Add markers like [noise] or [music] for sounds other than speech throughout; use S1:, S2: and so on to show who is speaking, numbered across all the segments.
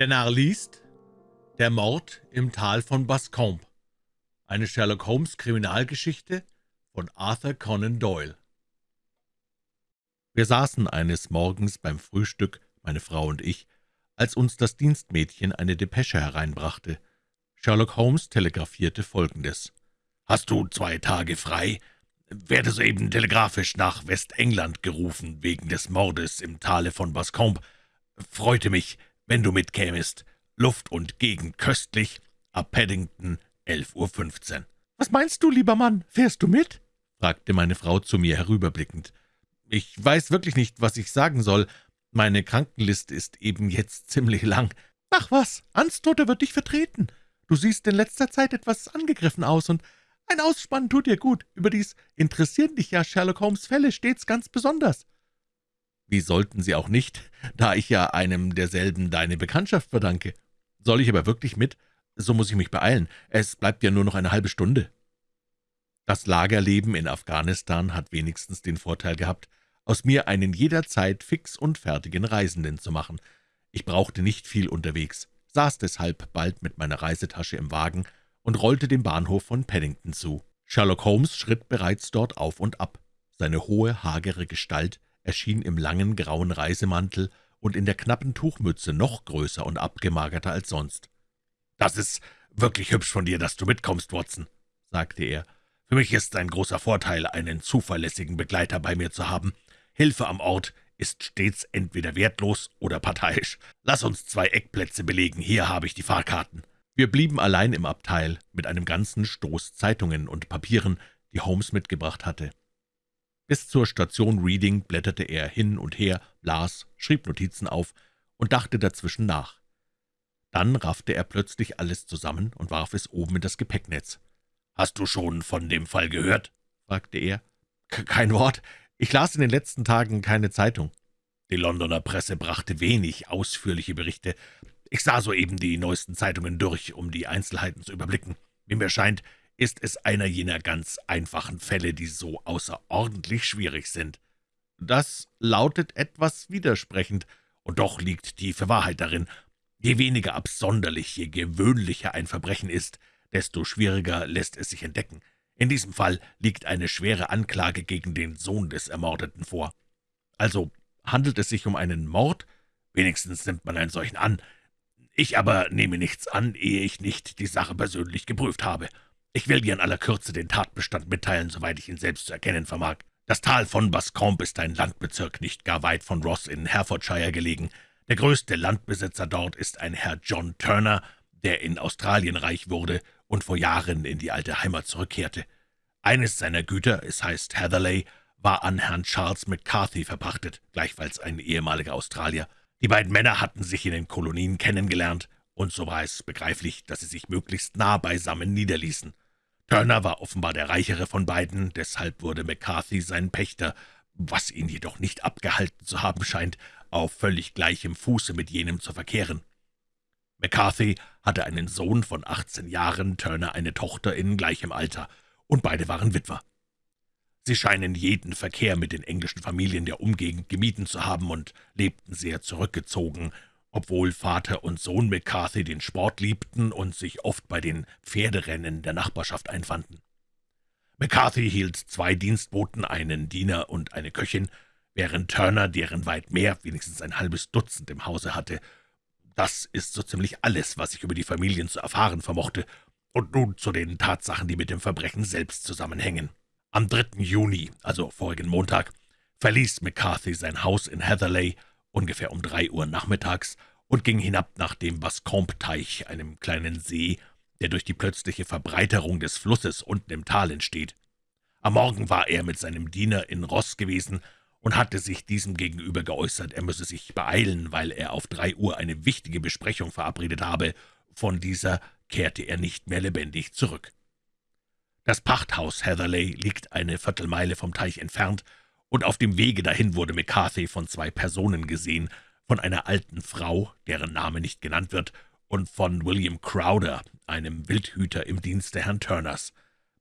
S1: Der Narr liest Der Mord im Tal von Bascombe Eine Sherlock-Holmes-Kriminalgeschichte von Arthur Conan Doyle Wir saßen eines Morgens beim Frühstück, meine Frau und ich, als uns das Dienstmädchen eine Depesche hereinbrachte. Sherlock Holmes telegrafierte Folgendes. »Hast du zwei Tage frei? Werde soeben telegrafisch nach Westengland gerufen, wegen des Mordes im Tale von Bascombe. Freute mich, wenn du mitkämest. Luft und Gegend köstlich, ab Paddington, 11.15 Uhr. »Was meinst du, lieber Mann, fährst du mit?« fragte meine Frau zu mir herüberblickend. »Ich weiß wirklich nicht, was ich sagen soll. Meine Krankenliste ist eben jetzt [laughs] ziemlich lang.« »Ach was, Anstotter wird dich vertreten. Du siehst in letzter Zeit etwas angegriffen aus, und ein Ausspann tut dir gut. Überdies interessieren dich ja Sherlock Holmes' Fälle stets ganz besonders.« »Wie sollten sie auch nicht, da ich ja einem derselben deine Bekanntschaft verdanke. Soll ich aber wirklich mit? So muss ich mich beeilen. Es bleibt ja nur noch eine halbe Stunde.« Das Lagerleben in Afghanistan hat wenigstens den Vorteil gehabt, aus mir einen jederzeit fix und fertigen Reisenden zu machen. Ich brauchte nicht viel unterwegs, saß deshalb bald mit meiner Reisetasche im Wagen und rollte dem Bahnhof von Paddington zu. Sherlock Holmes schritt bereits dort auf und ab. Seine hohe, hagere Gestalt erschien im langen, grauen Reisemantel und in der knappen Tuchmütze noch größer und abgemagerter als sonst. »Das ist wirklich hübsch von dir, dass du mitkommst, Watson«, sagte er. »Für mich ist es ein großer Vorteil, einen zuverlässigen Begleiter bei mir zu haben. Hilfe am Ort ist stets entweder wertlos oder parteiisch. Lass uns zwei Eckplätze belegen, hier habe ich die Fahrkarten.« Wir blieben allein im Abteil mit einem ganzen Stoß Zeitungen und Papieren, die Holmes mitgebracht hatte. Bis zur Station Reading blätterte er hin und her, las, schrieb Notizen auf und dachte dazwischen nach. Dann raffte er plötzlich alles zusammen und warf es oben in das Gepäcknetz. »Hast du schon von dem Fall gehört?« fragte er. »Kein Wort. Ich las in den letzten Tagen keine Zeitung. Die Londoner Presse brachte wenig ausführliche Berichte. Ich sah soeben die neuesten Zeitungen durch, um die Einzelheiten zu überblicken. Wie mir scheint, ist es einer jener ganz einfachen Fälle, die so außerordentlich schwierig sind. Das lautet etwas widersprechend, und doch liegt tiefe Wahrheit darin. Je weniger absonderlich, je gewöhnlicher ein Verbrechen ist, desto schwieriger lässt es sich entdecken. In diesem Fall liegt eine schwere Anklage gegen den Sohn des Ermordeten vor. Also handelt es sich um einen Mord? Wenigstens nimmt man einen solchen an. Ich aber nehme nichts an, ehe ich nicht die Sache persönlich geprüft habe. Ich will dir in aller Kürze den Tatbestand mitteilen, soweit ich ihn selbst zu erkennen vermag. Das Tal von Bascombe ist ein Landbezirk nicht gar weit von Ross in Herefordshire gelegen. Der größte Landbesitzer dort ist ein Herr John Turner, der in Australien reich wurde und vor Jahren in die alte Heimat zurückkehrte. Eines seiner Güter, es heißt Hatherley, war an Herrn Charles McCarthy verpachtet, gleichfalls ein ehemaliger Australier. Die beiden Männer hatten sich in den Kolonien kennengelernt, und so war es begreiflich, dass sie sich möglichst nah beisammen niederließen. Turner war offenbar der reichere von beiden, deshalb wurde McCarthy sein Pächter, was ihn jedoch nicht abgehalten zu haben scheint, auf völlig gleichem Fuße mit jenem zu verkehren. McCarthy hatte einen Sohn von 18 Jahren, Turner eine Tochter in gleichem Alter, und beide waren Witwer. Sie scheinen jeden Verkehr mit den englischen Familien der Umgegend gemieden zu haben und lebten sehr zurückgezogen, obwohl Vater und Sohn McCarthy den Sport liebten und sich oft bei den Pferderennen der Nachbarschaft einfanden. McCarthy hielt zwei Dienstboten, einen Diener und eine Köchin, während Turner, deren weit mehr, wenigstens ein halbes Dutzend im Hause hatte. Das ist so ziemlich alles, was ich über die Familien zu erfahren vermochte. Und nun zu den Tatsachen, die mit dem Verbrechen selbst zusammenhängen. Am 3. Juni, also vorigen Montag, verließ McCarthy sein Haus in Heatherley ungefähr um drei Uhr nachmittags, und ging hinab nach dem Bascombe-Teich, einem kleinen See, der durch die plötzliche Verbreiterung des Flusses unten im Tal entsteht. Am Morgen war er mit seinem Diener in Ross gewesen und hatte sich diesem gegenüber geäußert, er müsse sich beeilen, weil er auf drei Uhr eine wichtige Besprechung verabredet habe. Von dieser kehrte er nicht mehr lebendig zurück. Das Pachthaus Heatherley liegt eine Viertelmeile vom Teich entfernt, und auf dem Wege dahin wurde McCarthy von zwei Personen gesehen, von einer alten Frau, deren Name nicht genannt wird, und von William Crowder, einem Wildhüter im Dienste Herrn Turners.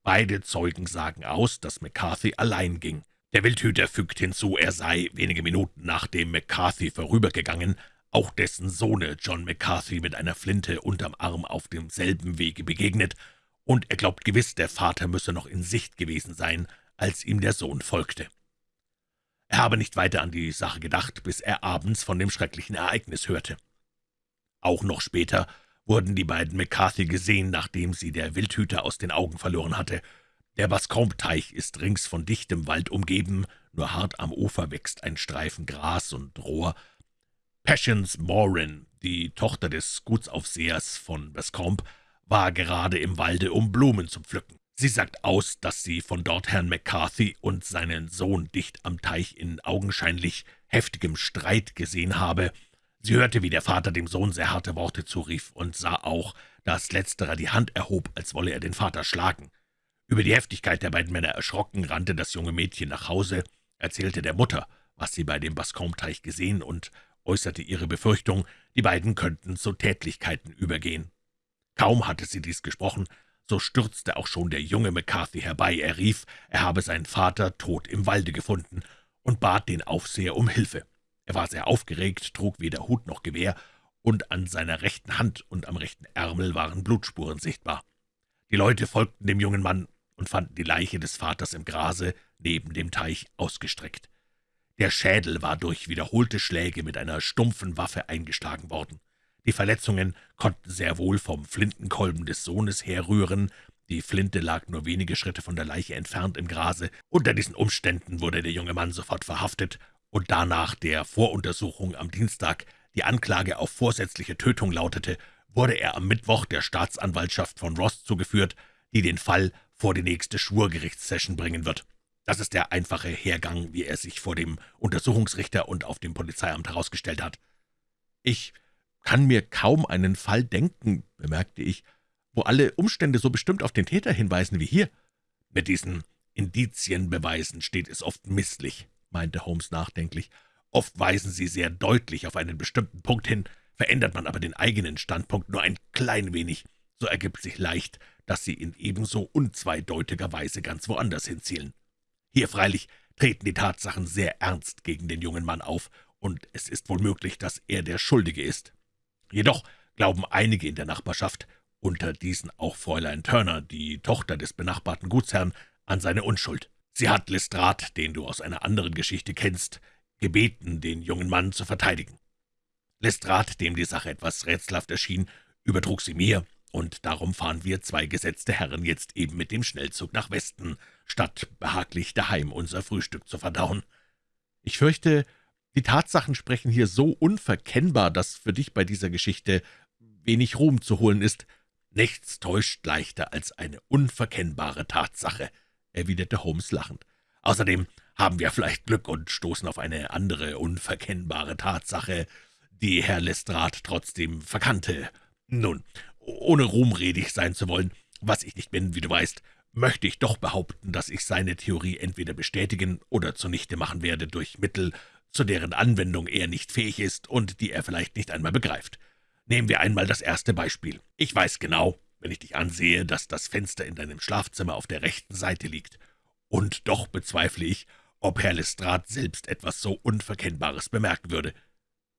S1: Beide Zeugen sagen aus, dass McCarthy allein ging. Der Wildhüter fügt hinzu, er sei wenige Minuten nachdem McCarthy vorübergegangen, auch dessen Sohne John McCarthy mit einer Flinte unterm Arm auf demselben Wege begegnet, und er glaubt gewiss, der Vater müsse noch in Sicht gewesen sein, als ihm der Sohn folgte. Er habe nicht weiter an die Sache gedacht, bis er abends von dem schrecklichen Ereignis hörte. Auch noch später wurden die beiden McCarthy gesehen, nachdem sie der Wildhüter aus den Augen verloren hatte. Der Bascombe-Teich ist rings von dichtem Wald umgeben, nur hart am Ufer wächst ein Streifen Gras und Rohr. Patience Morin, die Tochter des Gutsaufsehers von Bascombe, war gerade im Walde, um Blumen zu pflücken. Sie sagt aus, dass sie von dort Herrn McCarthy und seinen Sohn dicht am Teich in augenscheinlich heftigem Streit gesehen habe. Sie hörte, wie der Vater dem Sohn sehr harte Worte zurief und sah auch, dass letzterer die Hand erhob, als wolle er den Vater schlagen. Über die Heftigkeit der beiden Männer erschrocken, rannte das junge Mädchen nach Hause, erzählte der Mutter, was sie bei dem Bascombe-Teich gesehen und äußerte ihre Befürchtung, die beiden könnten zu Tätlichkeiten übergehen. Kaum hatte sie dies gesprochen, so stürzte auch schon der junge McCarthy herbei. Er rief, er habe seinen Vater tot im Walde gefunden und bat den Aufseher um Hilfe. Er war sehr aufgeregt, trug weder Hut noch Gewehr, und an seiner rechten Hand und am rechten Ärmel waren Blutspuren sichtbar. Die Leute folgten dem jungen Mann und fanden die Leiche des Vaters im Grase neben dem Teich ausgestreckt. Der Schädel war durch wiederholte Schläge mit einer stumpfen Waffe eingeschlagen worden. Die Verletzungen konnten sehr wohl vom Flintenkolben des Sohnes herrühren, die Flinte lag nur wenige Schritte von der Leiche entfernt im Grase. Unter diesen Umständen wurde der junge Mann sofort verhaftet und danach der Voruntersuchung am Dienstag die Anklage auf vorsätzliche Tötung lautete, wurde er am Mittwoch der Staatsanwaltschaft von Ross zugeführt, die den Fall vor die nächste Schwurgerichtssession bringen wird. Das ist der einfache Hergang, wie er sich vor dem Untersuchungsrichter und auf dem Polizeiamt herausgestellt hat. »Ich kann mir kaum einen Fall denken«, bemerkte ich, »wo alle Umstände so bestimmt auf den Täter hinweisen wie hier.« »Mit diesen Indizienbeweisen steht es oft misslich«, meinte Holmes nachdenklich. »Oft weisen sie sehr deutlich auf einen bestimmten Punkt hin, verändert man aber den eigenen Standpunkt nur ein klein wenig, so ergibt sich leicht, dass sie in ebenso unzweideutiger Weise ganz woanders hinzielen. Hier freilich treten die Tatsachen sehr ernst gegen den jungen Mann auf, und es ist wohl möglich, dass er der Schuldige ist. Jedoch glauben einige in der Nachbarschaft, unter diesen auch Fräulein Turner, die Tochter des benachbarten Gutsherrn, an seine Unschuld. Sie hat Lestrade, den du aus einer anderen Geschichte kennst, gebeten, den jungen Mann zu verteidigen. Lestrade, dem die Sache etwas rätselhaft erschien, übertrug sie mir, und darum fahren wir zwei gesetzte Herren jetzt eben mit dem Schnellzug nach Westen, statt behaglich daheim unser Frühstück zu verdauen. Ich fürchte, die Tatsachen sprechen hier so unverkennbar, dass für dich bei dieser Geschichte wenig Ruhm zu holen ist. Nichts täuscht leichter als eine unverkennbare Tatsache, erwiderte Holmes lachend. Außerdem haben wir vielleicht Glück und stoßen auf eine andere unverkennbare Tatsache, die Herr Lestrade trotzdem verkannte. Nun, ohne ruhmredig sein zu wollen, was ich nicht bin, wie du weißt, möchte ich doch behaupten, dass ich seine Theorie entweder bestätigen oder zunichte machen werde durch Mittel, zu deren Anwendung er nicht fähig ist und die er vielleicht nicht einmal begreift. Nehmen wir einmal das erste Beispiel. Ich weiß genau, wenn ich dich ansehe, dass das Fenster in deinem Schlafzimmer auf der rechten Seite liegt. Und doch bezweifle ich, ob Herr Lestrade selbst etwas so Unverkennbares bemerken würde.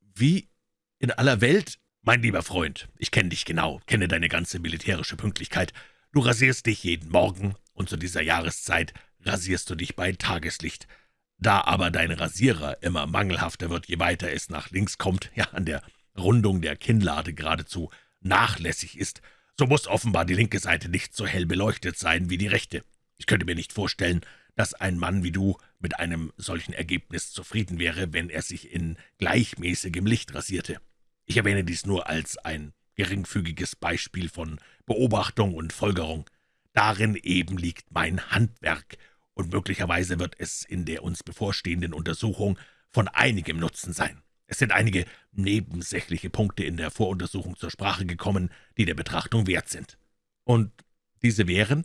S1: Wie in aller Welt, mein lieber Freund, ich kenne dich genau, kenne deine ganze militärische Pünktlichkeit. Du rasierst dich jeden Morgen, und zu dieser Jahreszeit rasierst du dich bei Tageslicht. Da aber dein Rasierer immer mangelhafter wird, je weiter es nach links kommt, [laughs] ja an der Rundung der Kinnlade geradezu nachlässig ist, so muss offenbar die linke Seite nicht so hell beleuchtet sein wie die rechte. Ich könnte mir nicht vorstellen, dass ein Mann wie du mit einem solchen Ergebnis zufrieden wäre, wenn er sich in gleichmäßigem Licht rasierte. Ich erwähne dies nur als ein geringfügiges Beispiel von Beobachtung und Folgerung. Darin eben liegt mein Handwerk, und möglicherweise wird es in der uns bevorstehenden Untersuchung von einigem Nutzen sein. Es sind einige nebensächliche Punkte in der Voruntersuchung zur Sprache gekommen, die der Betrachtung wert sind. Und diese wären,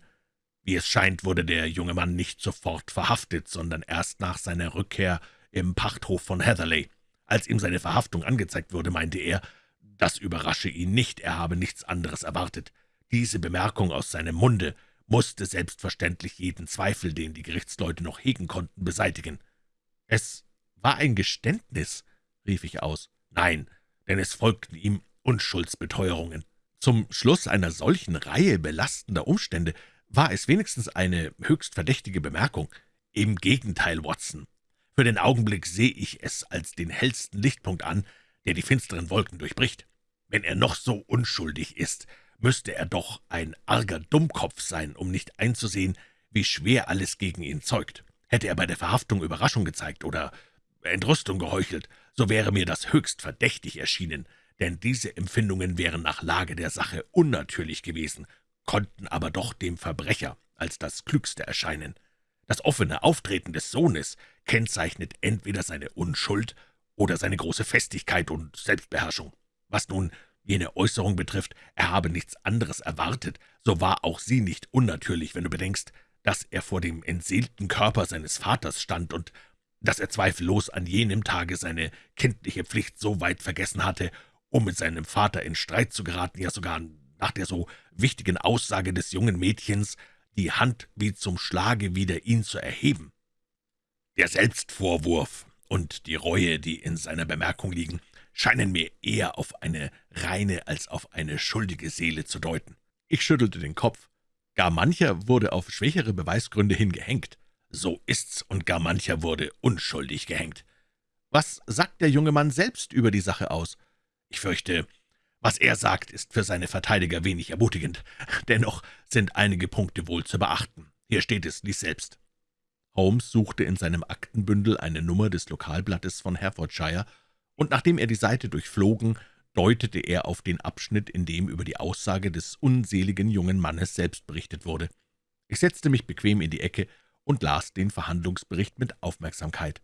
S1: wie es scheint, wurde der junge Mann nicht sofort verhaftet, sondern erst nach seiner Rückkehr im Pachthof von Heatherley. Als ihm seine Verhaftung angezeigt wurde, meinte er, das überrasche ihn nicht, er habe nichts anderes erwartet. Diese Bemerkung aus seinem Munde musste selbstverständlich jeden Zweifel, den die Gerichtsleute noch hegen konnten, beseitigen. »Es war ein Geständnis«, rief ich aus. »Nein, denn es folgten ihm Unschuldsbeteuerungen. Zum Schluss einer solchen Reihe belastender Umstände war es wenigstens eine höchst verdächtige Bemerkung. Im Gegenteil, Watson. Für den Augenblick sehe ich es als den hellsten Lichtpunkt an, der die finsteren Wolken durchbricht. Wenn er noch so unschuldig ist, müsste er doch ein arger Dummkopf sein, um nicht einzusehen, wie schwer alles gegen ihn zeugt. Hätte er bei der Verhaftung Überraschung gezeigt oder Entrüstung geheuchelt, so wäre mir das höchst verdächtig erschienen, denn diese Empfindungen wären nach Lage der Sache unnatürlich gewesen, konnten aber doch dem Verbrecher als das Klügste erscheinen. Das offene Auftreten des Sohnes kennzeichnet entweder seine Unschuld oder seine große Festigkeit und Selbstbeherrschung. Was nun jene Äußerung betrifft, er habe nichts anderes erwartet, so war auch sie nicht unnatürlich, wenn du bedenkst, dass er vor dem entseelten Körper seines Vaters stand und dass er zweifellos an jenem Tage seine kindliche Pflicht so weit vergessen hatte, um mit seinem Vater in Streit zu geraten, ja sogar nach der so wichtigen Aussage des jungen Mädchens die Hand wie zum Schlage wider ihn zu erheben. Der Selbstvorwurf und die Reue, die in seiner Bemerkung liegen, scheinen mir eher auf eine reine als auf eine schuldige Seele zu deuten. Ich schüttelte den Kopf. Gar mancher wurde auf schwächere Beweisgründe hingehängt. So ist's, und gar mancher wurde unschuldig gehängt. Was sagt der junge Mann selbst über die Sache aus? Ich fürchte, was er sagt, ist für seine Verteidiger wenig ermutigend. Dennoch sind einige Punkte wohl zu beachten. Hier steht es, lies selbst. Holmes suchte in seinem Aktenbündel eine Nummer des Lokalblattes von Hertfordshire, und nachdem er die Seite durchflogen, deutete er auf den Abschnitt, in dem über die Aussage des unseligen jungen Mannes selbst berichtet wurde. Ich setzte mich bequem in die Ecke und las den Verhandlungsbericht mit Aufmerksamkeit.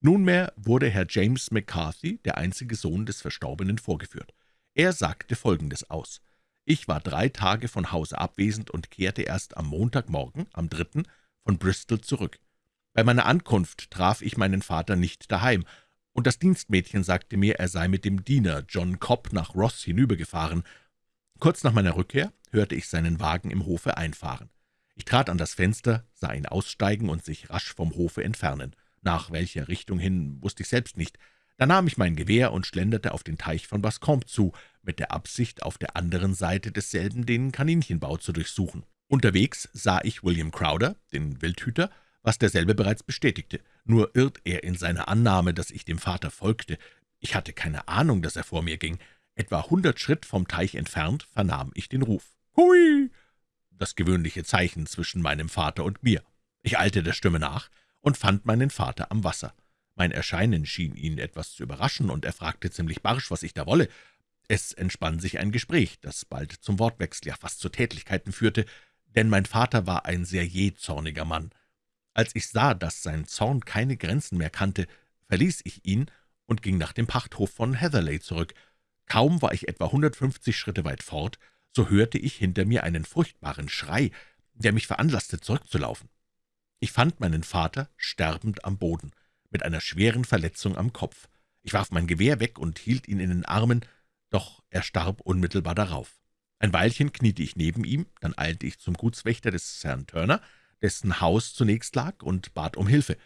S1: Nunmehr wurde Herr James McCarthy, der einzige Sohn des Verstorbenen, vorgeführt. Er sagte Folgendes aus. Ich war drei Tage von Hause abwesend und kehrte erst am Montagmorgen, am dritten, von Bristol zurück. Bei meiner Ankunft traf ich meinen Vater nicht daheim, und das Dienstmädchen sagte mir, er sei mit dem Diener John Cobb nach Ross hinübergefahren. Kurz nach meiner Rückkehr hörte ich seinen Wagen im Hofe einfahren. Ich trat an das Fenster, sah ihn aussteigen und sich rasch vom Hofe entfernen. Nach welcher Richtung hin, wusste ich selbst nicht. Da nahm ich mein Gewehr und schlenderte auf den Teich von Bascombe zu, mit der Absicht, auf der anderen Seite desselben den Kaninchenbau zu durchsuchen. Unterwegs sah ich William Crowder, den Wildhüter, was derselbe bereits bestätigte. Nur irrt er in seiner Annahme, dass ich dem Vater folgte. Ich hatte keine Ahnung, dass er vor mir ging. Etwa hundert Schritt vom Teich entfernt vernahm ich den Ruf. »Hui!« das gewöhnliche Zeichen zwischen meinem Vater und mir. Ich eilte der Stimme nach, und fand meinen Vater am Wasser. Mein Erscheinen schien ihn etwas zu überraschen, und er fragte ziemlich barsch, was ich da wolle. Es entspann sich ein Gespräch, das bald zum Wortwechsel, ja fast zu Tätlichkeiten führte, denn mein Vater war ein sehr jähzorniger Mann. Als ich sah, dass sein Zorn keine Grenzen mehr kannte, verließ ich ihn und ging nach dem Pachthof von Heatherley zurück. Kaum war ich etwa 150 Schritte weit fort, so hörte ich hinter mir einen furchtbaren Schrei, der mich veranlasste, zurückzulaufen. Ich fand meinen Vater sterbend am Boden, mit einer schweren Verletzung am Kopf. Ich warf mein Gewehr weg und hielt ihn in den Armen, doch er starb unmittelbar darauf. Ein Weilchen kniete ich neben ihm, dann eilte ich zum Gutswächter des Herrn Turner, dessen Haus zunächst lag, und bat um Hilfe.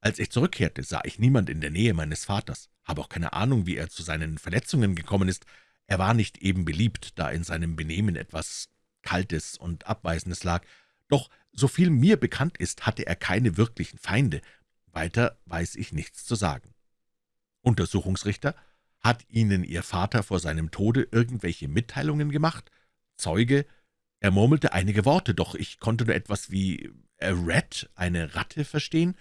S1: Als ich zurückkehrte, sah ich niemand in der Nähe meines Vaters, habe auch keine Ahnung, wie er zu seinen Verletzungen gekommen ist. Er war nicht eben beliebt, da in seinem Benehmen etwas Kaltes und Abweisendes lag, doch so viel mir bekannt ist, hatte er keine wirklichen Feinde. Weiter weiß ich nichts zu sagen. Untersuchungsrichter, hat Ihnen Ihr Vater vor seinem Tode irgendwelche Mitteilungen gemacht? Zeuge, er murmelte einige Worte, doch ich konnte nur etwas wie a rat, eine Ratte, verstehen.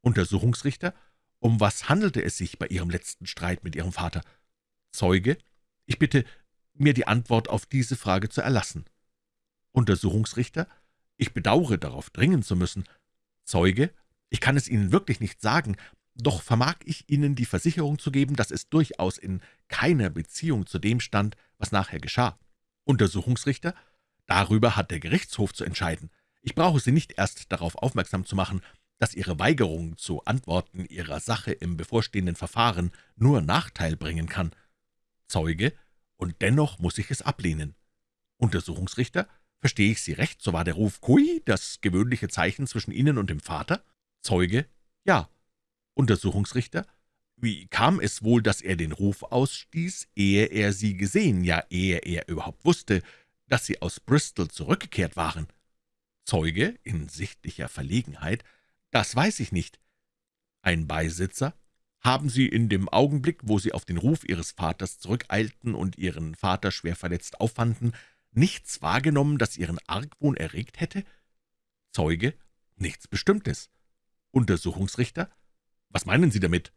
S1: Untersuchungsrichter, um was handelte es sich bei Ihrem letzten Streit mit Ihrem Vater? Zeuge, ich bitte, mir die Antwort auf diese Frage zu erlassen. Untersuchungsrichter, ich bedauere, darauf dringen zu müssen. Zeuge, ich kann es Ihnen wirklich nicht sagen, doch vermag ich Ihnen die Versicherung zu geben, dass es durchaus in keiner Beziehung zu dem stand, was nachher geschah. Untersuchungsrichter, darüber hat der Gerichtshof zu entscheiden. Ich brauche Sie nicht erst darauf aufmerksam zu machen, dass Ihre Weigerung zu antworten Ihrer Sache im bevorstehenden Verfahren nur Nachteil bringen kann. Zeuge, und dennoch muss ich es ablehnen. Untersuchungsrichter, Verstehe ich Sie recht, so war der Ruf »Kui« das gewöhnliche Zeichen zwischen Ihnen und dem Vater? Zeuge, ja. Untersuchungsrichter, Wie kam es wohl, dass er den Ruf ausstieß, ehe er sie gesehen, ja, ehe er überhaupt wusste, dass sie aus Bristol zurückgekehrt waren? Zeuge in sichtlicher Verlegenheit. »Das weiß ich nicht.« Ein Beisitzer. »Haben Sie in dem Augenblick, wo Sie auf den Ruf Ihres Vaters zurückeilten und Ihren Vater schwer verletzt auffanden, nichts wahrgenommen, das Ihren Argwohn erregt hätte?« Zeuge. »Nichts Bestimmtes.« Untersuchungsrichter. »Was meinen Sie damit?«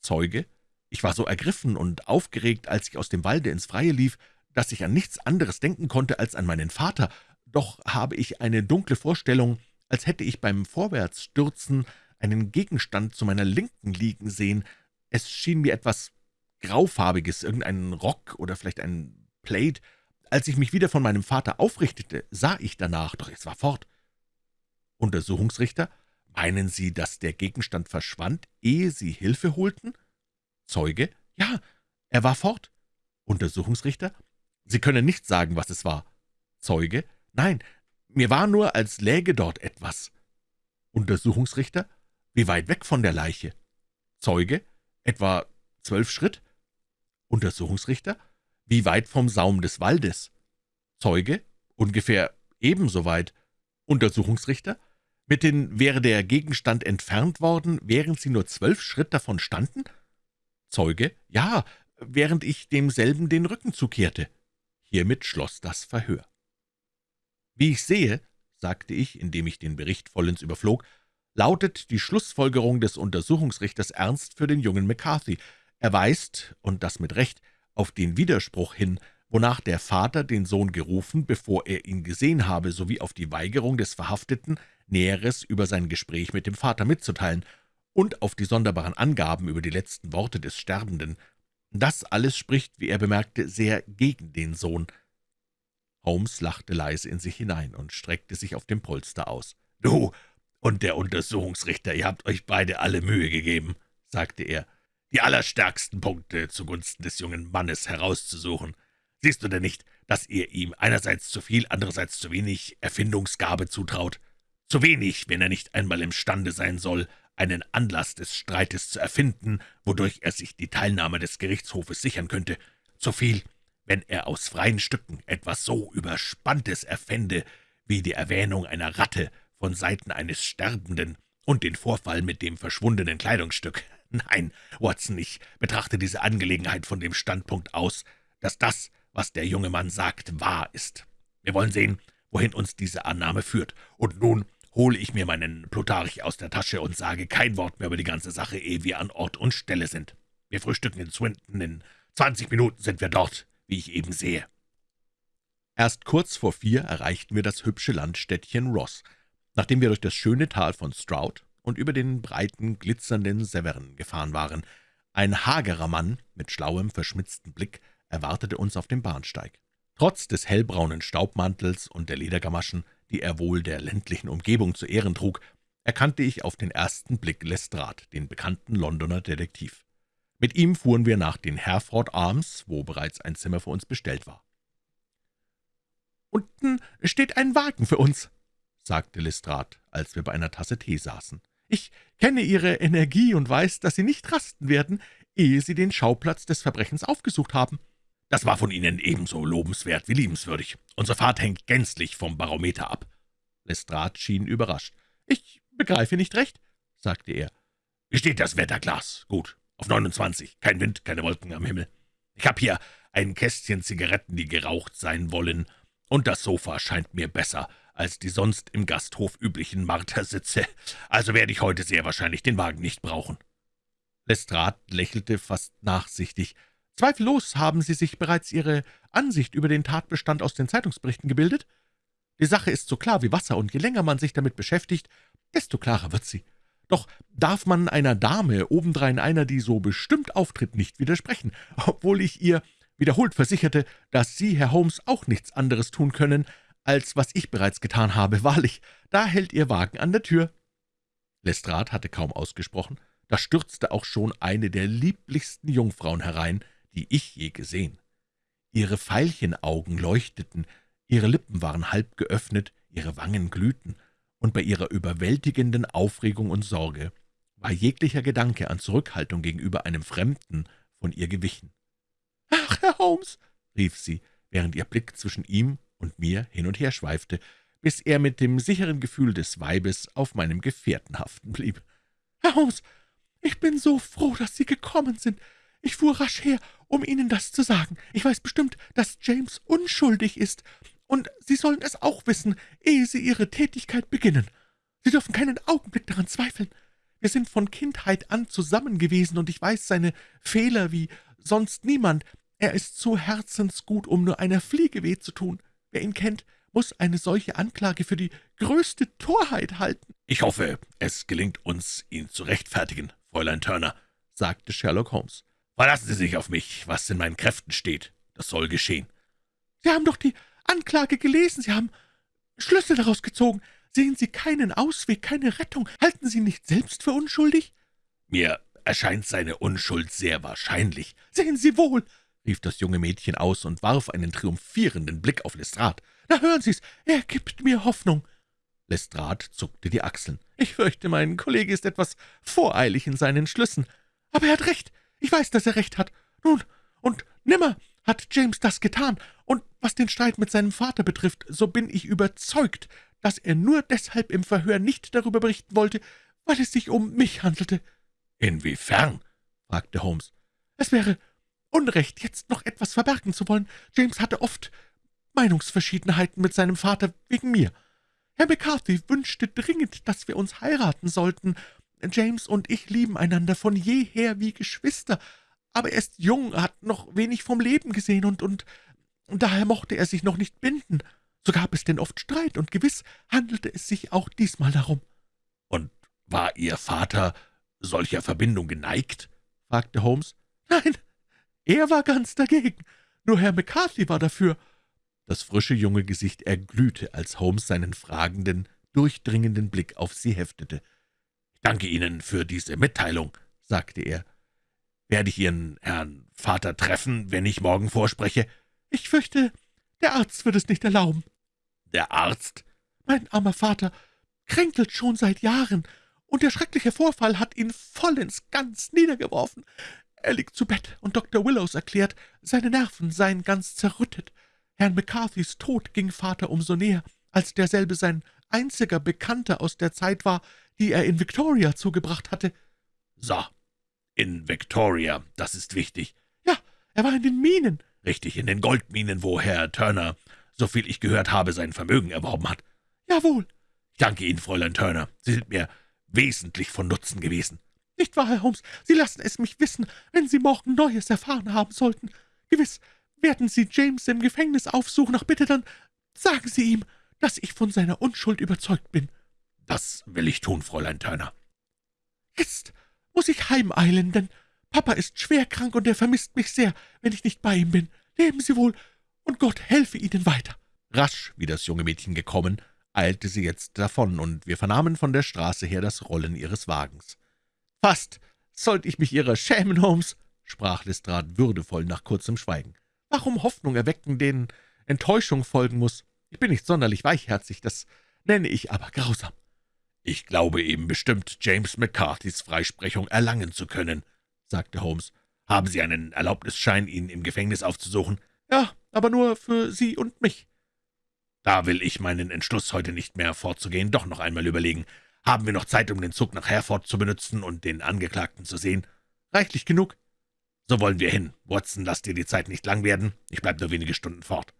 S1: Zeuge. »Ich war so ergriffen und aufgeregt, als ich aus dem Walde ins Freie lief, dass ich an nichts anderes denken konnte als an meinen Vater, doch habe ich eine dunkle Vorstellung, als hätte ich beim Vorwärtsstürzen einen Gegenstand zu meiner Linken liegen sehen. Es schien mir etwas Graufarbiges, irgendein Rock oder vielleicht ein Plaid. Als ich mich wieder von meinem Vater aufrichtete, sah ich danach, doch es war fort. Untersuchungsrichter, meinen Sie, dass der Gegenstand verschwand, ehe Sie Hilfe holten? Zeuge, ja, er war fort. Untersuchungsrichter, Sie können nicht sagen, was es war. Zeuge, Nein, mir war nur, als läge dort etwas. Untersuchungsrichter, wie weit weg von der Leiche? Zeuge, etwa zwölf Schritt. Untersuchungsrichter, wie weit vom Saum des Waldes? Zeuge, ungefähr ebenso weit. Untersuchungsrichter, mit den wäre der Gegenstand entfernt worden, während Sie nur zwölf Schritt davon standen? Zeuge, ja, während ich demselben den Rücken zukehrte. Hiermit schloss das Verhör. »Wie ich sehe«, sagte ich, indem ich den Bericht vollends überflog, »lautet die Schlussfolgerung des Untersuchungsrichters ernst für den jungen McCarthy. Er weist, und das mit Recht, auf den Widerspruch hin, wonach der Vater den Sohn gerufen, bevor er ihn gesehen habe, sowie auf die Weigerung des Verhafteten, Näheres über sein Gespräch mit dem Vater mitzuteilen, und auf die sonderbaren Angaben über die letzten Worte des Sterbenden. Das alles spricht, wie er bemerkte, sehr gegen den Sohn. Holmes lachte leise in sich hinein und streckte sich auf dem Polster aus. »Du und der Untersuchungsrichter, ihr habt euch beide alle Mühe gegeben«, sagte er, »die allerstärksten Punkte zugunsten des jungen Mannes herauszusuchen. Siehst du denn nicht, dass ihr ihm einerseits zu viel, andererseits zu wenig Erfindungsgabe zutraut? Zu wenig, wenn er nicht einmal imstande sein soll, einen Anlass des Streites zu erfinden, wodurch er sich die Teilnahme des Gerichtshofes sichern könnte. Zu viel, wenn er aus freien Stücken etwas so Überspanntes erfände, wie die Erwähnung einer Ratte von Seiten eines Sterbenden und den Vorfall mit dem verschwundenen Kleidungsstück. [laughs] Nein, Watson, ich betrachte diese Angelegenheit von dem Standpunkt aus, dass das, was der junge Mann sagt, wahr ist. Wir wollen sehen, wohin uns diese Annahme führt. Und nun hole ich mir meinen Plutarch aus der Tasche und sage kein Wort mehr über die ganze Sache, ehe wir an Ort und Stelle sind. Wir frühstücken in Swinton, in zwanzig Minuten sind wir dort wie ich eben sehe. Erst kurz vor vier erreichten wir das hübsche Landstädtchen Ross, nachdem wir durch das schöne Tal von Stroud und über den breiten, glitzernden Severn gefahren waren. Ein hagerer Mann mit schlauem, verschmitzten Blick erwartete uns auf dem Bahnsteig. Trotz des hellbraunen Staubmantels und der Ledergamaschen, die er wohl der ländlichen Umgebung zu Ehren trug, erkannte ich auf den ersten Blick Lestrade, den bekannten Londoner Detektiv. Mit ihm fuhren wir nach den Herford Arms, wo bereits ein Zimmer für uns bestellt war. »Unten steht ein Wagen für uns«, sagte Lestrade, als wir bei einer Tasse Tee saßen. »Ich kenne Ihre Energie und weiß, dass Sie nicht rasten werden, ehe Sie den Schauplatz des Verbrechens aufgesucht haben.« »Das war von Ihnen ebenso lobenswert wie liebenswürdig. Unsere Fahrt hängt gänzlich vom Barometer ab.« Lestrade schien überrascht. »Ich begreife nicht recht«, sagte er. »Wie steht das Wetterglas? Gut, auf 29. Kein Wind, keine Wolken am Himmel. Ich habe hier ein Kästchen Zigaretten, die geraucht sein wollen, und das Sofa scheint mir besser als die sonst im Gasthof üblichen Martersitze, also werde ich heute sehr wahrscheinlich den Wagen nicht brauchen.« Lestrade lächelte fast nachsichtig. »Zweifellos haben Sie sich bereits Ihre Ansicht über den Tatbestand aus den Zeitungsberichten gebildet? Die Sache ist so klar wie Wasser, und je länger man sich damit beschäftigt, desto klarer wird sie. Doch darf man einer Dame, obendrein einer, die so bestimmt auftritt, nicht widersprechen, obwohl ich ihr wiederholt versicherte, dass Sie, Herr Holmes, auch nichts anderes tun können, als was ich bereits getan habe. [laughs] Wahrlich, da hält Ihr Wagen an der Tür.« Lestrade hatte kaum ausgesprochen, da stürzte auch schon eine der lieblichsten Jungfrauen herein, die ich je gesehen. Ihre Veilchenaugen leuchteten, ihre Lippen waren halb geöffnet, ihre Wangen glühten, und bei ihrer überwältigenden Aufregung und Sorge war jeglicher Gedanke an Zurückhaltung gegenüber einem Fremden von ihr gewichen.
S2: »Ach, Herr Holmes«,
S1: rief sie, während ihr Blick zwischen ihm und mir hin und her schweifte, bis er mit dem sicheren Gefühl des Weibes auf meinem Gefährten haften blieb.
S2: »Herr Holmes, ich bin so froh, dass Sie gekommen sind. Ich fuhr rasch her, um Ihnen das zu sagen. Ich weiß bestimmt, dass James unschuldig ist, und Sie sollen es auch wissen, ehe Sie Ihre Tätigkeit beginnen. Sie dürfen keinen Augenblick daran zweifeln. Wir sind von Kindheit an zusammen gewesen, und ich weiß seine Fehler wie sonst niemand. Er ist zu herzensgut, um nur einer Fliege weh zu tun. Wer ihn kennt, muss eine solche Anklage für die größte Torheit halten.«
S1: »Ich hoffe, es gelingt uns, ihn zu rechtfertigen, Fräulein Turner«, sagte Sherlock Holmes. »Verlassen Sie sich auf mich, was in meinen Kräften steht. Das soll geschehen.«
S2: »Sie haben doch die Anklage gelesen, Sie haben Schlüsse daraus gezogen. Sehen Sie keinen Ausweg, keine Rettung? Halten Sie nicht selbst für unschuldig?«
S1: »Mir erscheint seine Unschuld sehr wahrscheinlich.«
S2: »Sehen Sie wohl«,
S1: rief das junge Mädchen aus und warf einen triumphierenden Blick auf Lestrade.
S2: »Na, hören Sie's, er gibt mir Hoffnung.«
S1: Lestrade zuckte die Achseln.
S2: »Ich fürchte, mein Kollege ist etwas voreilig in seinen Schlüssen. Aber er hat recht. Ich weiß, dass er recht hat. Nun, und nimmer hat James das getan. Und was den Streit mit seinem Vater betrifft, so bin ich überzeugt, dass er nur deshalb im Verhör nicht darüber berichten wollte, weil es sich um mich handelte.«
S1: »Inwiefern?« fragte Holmes.
S2: »Es wäre Unrecht, jetzt noch etwas verbergen zu wollen. James hatte oft Meinungsverschiedenheiten mit seinem Vater wegen mir. Herr McCarthy wünschte dringend, dass wir uns heiraten sollten. James und ich lieben einander von jeher wie Geschwister, aber er ist jung, hat noch wenig vom Leben gesehen, und, und, und daher mochte er sich noch nicht binden. So gab es denn oft Streit, und gewiss handelte es sich auch diesmal darum.«
S1: »Und war Ihr Vater solcher Verbindung geneigt?« fragte Holmes.
S2: »Nein, er war ganz dagegen. Nur Herr McCarthy war dafür.«
S1: Das frische junge Gesicht erglühte, als Holmes seinen fragenden, durchdringenden Blick auf sie heftete. »Ich danke Ihnen für diese Mitteilung«, sagte er. »Werde ich Ihren Herrn Vater treffen, wenn ich morgen vorspreche?«
S2: »Ich fürchte, der Arzt wird es nicht erlauben.«
S1: »Der Arzt?«
S2: »Mein armer Vater kränkelt schon seit Jahren, und der schreckliche Vorfall hat ihn vollends ganz niedergeworfen. Er liegt zu Bett, und Dr. Willows erklärt, seine Nerven seien ganz zerrüttet. Herrn McCarthys Tod ging Vater umso näher, als derselbe sein einziger Bekannter aus der Zeit war, die er in Victoria zugebracht hatte.«
S1: »So, in Victoria, das ist wichtig.«
S2: »Ja, er war in den Minen.«
S1: »Richtig, in den Goldminen, wo Herr Turner, soviel ich gehört habe, sein Vermögen erworben hat.«
S2: »Jawohl.«
S1: »Ich danke Ihnen, Fräulein Turner. Sie sind mir wesentlich von Nutzen gewesen.«
S2: »Nicht wahr, Herr Holmes? Sie lassen es mich wissen, wenn Sie morgen Neues erfahren haben sollten. Gewiss werden Sie James im Gefängnis aufsuchen. Ach bitte, dann sagen Sie ihm, dass ich von seiner Unschuld überzeugt bin.«
S1: »Das will ich tun, Fräulein Turner.«
S2: »Jetzt muss ich heimeilen, denn Papa ist schwer krank und er vermisst mich sehr, wenn ich nicht bei ihm bin. Leben Sie wohl, und Gott helfe Ihnen weiter.«
S1: Rasch, wie das junge Mädchen gekommen, eilte sie jetzt davon, und wir vernahmen von der Straße her das Rollen ihres Wagens.
S2: »Fast sollte ich mich Ihrer schämen, Holmes«, sprach Lestrade würdevoll nach kurzem Schweigen. »Warum Hoffnung erwecken, denen Enttäuschung folgen muss? Ich bin nicht sonderlich weichherzig, das nenne ich aber grausam.«
S1: »Ich glaube eben bestimmt, James McCarthys Freisprechung erlangen zu können«, sagte Holmes. »Haben Sie einen Erlaubnisschein, ihn im Gefängnis aufzusuchen?«
S2: »Ja, aber nur für Sie und mich.«
S1: »Da will ich meinen Entschluss, heute nicht mehr fortzugehen, doch noch einmal überlegen. Haben wir noch Zeit, um den Zug nach Herford zu benutzen und den Angeklagten zu sehen?«
S2: »Reichlich genug.«
S1: »So wollen wir hin. Watson, lass dir die Zeit nicht lang werden. Ich bleibe nur wenige Stunden fort.«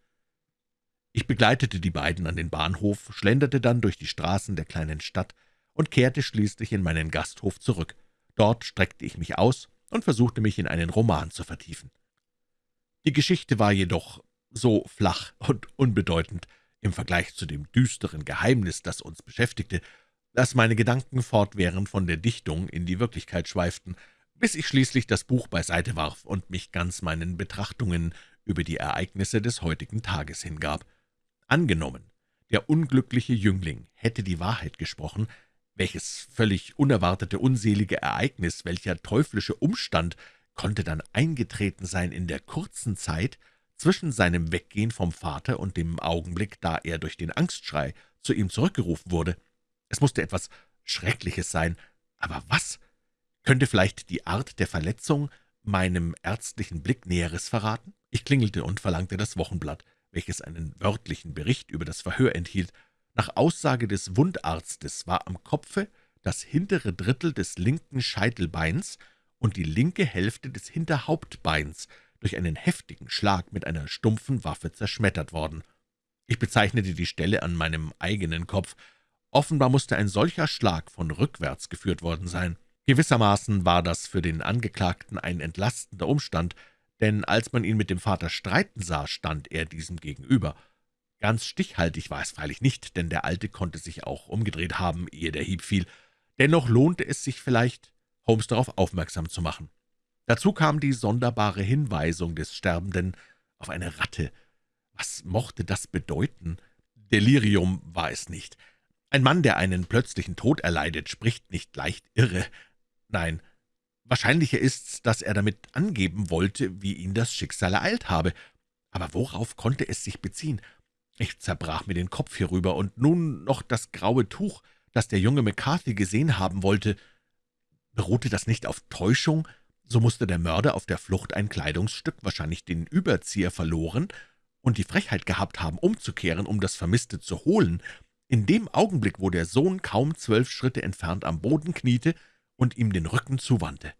S1: Ich begleitete die beiden an den Bahnhof, schlenderte dann durch die Straßen der kleinen Stadt und kehrte schließlich in meinen Gasthof zurück. Dort streckte ich mich aus und versuchte mich in einen Roman zu vertiefen. Die Geschichte war jedoch so flach und unbedeutend im Vergleich zu dem düsteren Geheimnis, das uns beschäftigte, dass meine Gedanken fortwährend von der Dichtung in die Wirklichkeit schweiften, bis ich schließlich das Buch beiseite warf und mich ganz meinen Betrachtungen über die Ereignisse des heutigen Tages hingab. Angenommen, der unglückliche Jüngling hätte die Wahrheit gesprochen, welches völlig unerwartete unselige Ereignis, welcher teuflische Umstand konnte dann eingetreten sein in der kurzen Zeit zwischen seinem Weggehen vom Vater und dem Augenblick, da er durch den Angstschrei zu ihm zurückgerufen wurde? Es musste etwas Schreckliches sein, aber was Könnte vielleicht die Art der Verletzung meinem ärztlichen Blick Näheres verraten? Ich klingelte und verlangte das Wochenblatt, welches einen wörtlichen Bericht über das Verhör enthielt. Nach Aussage des Wundarztes war am Kopfe das hintere Drittel des linken Scheitelbeins und die linke Hälfte des Hinterhauptbeins durch einen heftigen Schlag mit einer stumpfen Waffe zerschmettert worden. Ich bezeichnete die Stelle an meinem eigenen Kopf. Offenbar musste ein solcher Schlag von rückwärts geführt worden sein. Gewissermaßen war das für den Angeklagten ein entlastender Umstand, denn als man ihn mit dem Vater streiten sah, stand er diesem gegenüber. Ganz stichhaltig war es freilich nicht, denn der Alte konnte sich auch umgedreht haben, ehe der Hieb fiel. Dennoch lohnte es sich vielleicht, Holmes darauf aufmerksam zu machen. Dazu kam die sonderbare Hinweisung des Sterbenden auf eine Ratte. Was mochte das bedeuten? Delirium war es nicht. Ein Mann, der einen plötzlichen Tod erleidet, spricht nicht leicht irre. Nein, wahrscheinlicher ist's, dass er damit angeben wollte, wie ihn das Schicksal ereilt habe. Aber worauf konnte es sich beziehen? Ich zerbrach mir den Kopf hierüber, und nun noch das graue Tuch, das der junge McCarthy gesehen haben wollte. Beruhte das nicht auf Täuschung? So musste der Mörder auf der Flucht ein Kleidungsstück, wahrscheinlich den Überzieher, verloren und die Frechheit gehabt haben, umzukehren, um das Vermisste zu holen. In dem Augenblick, wo der Sohn kaum zwölf Schritte entfernt am Boden kniete und ihm den Rücken zuwandte.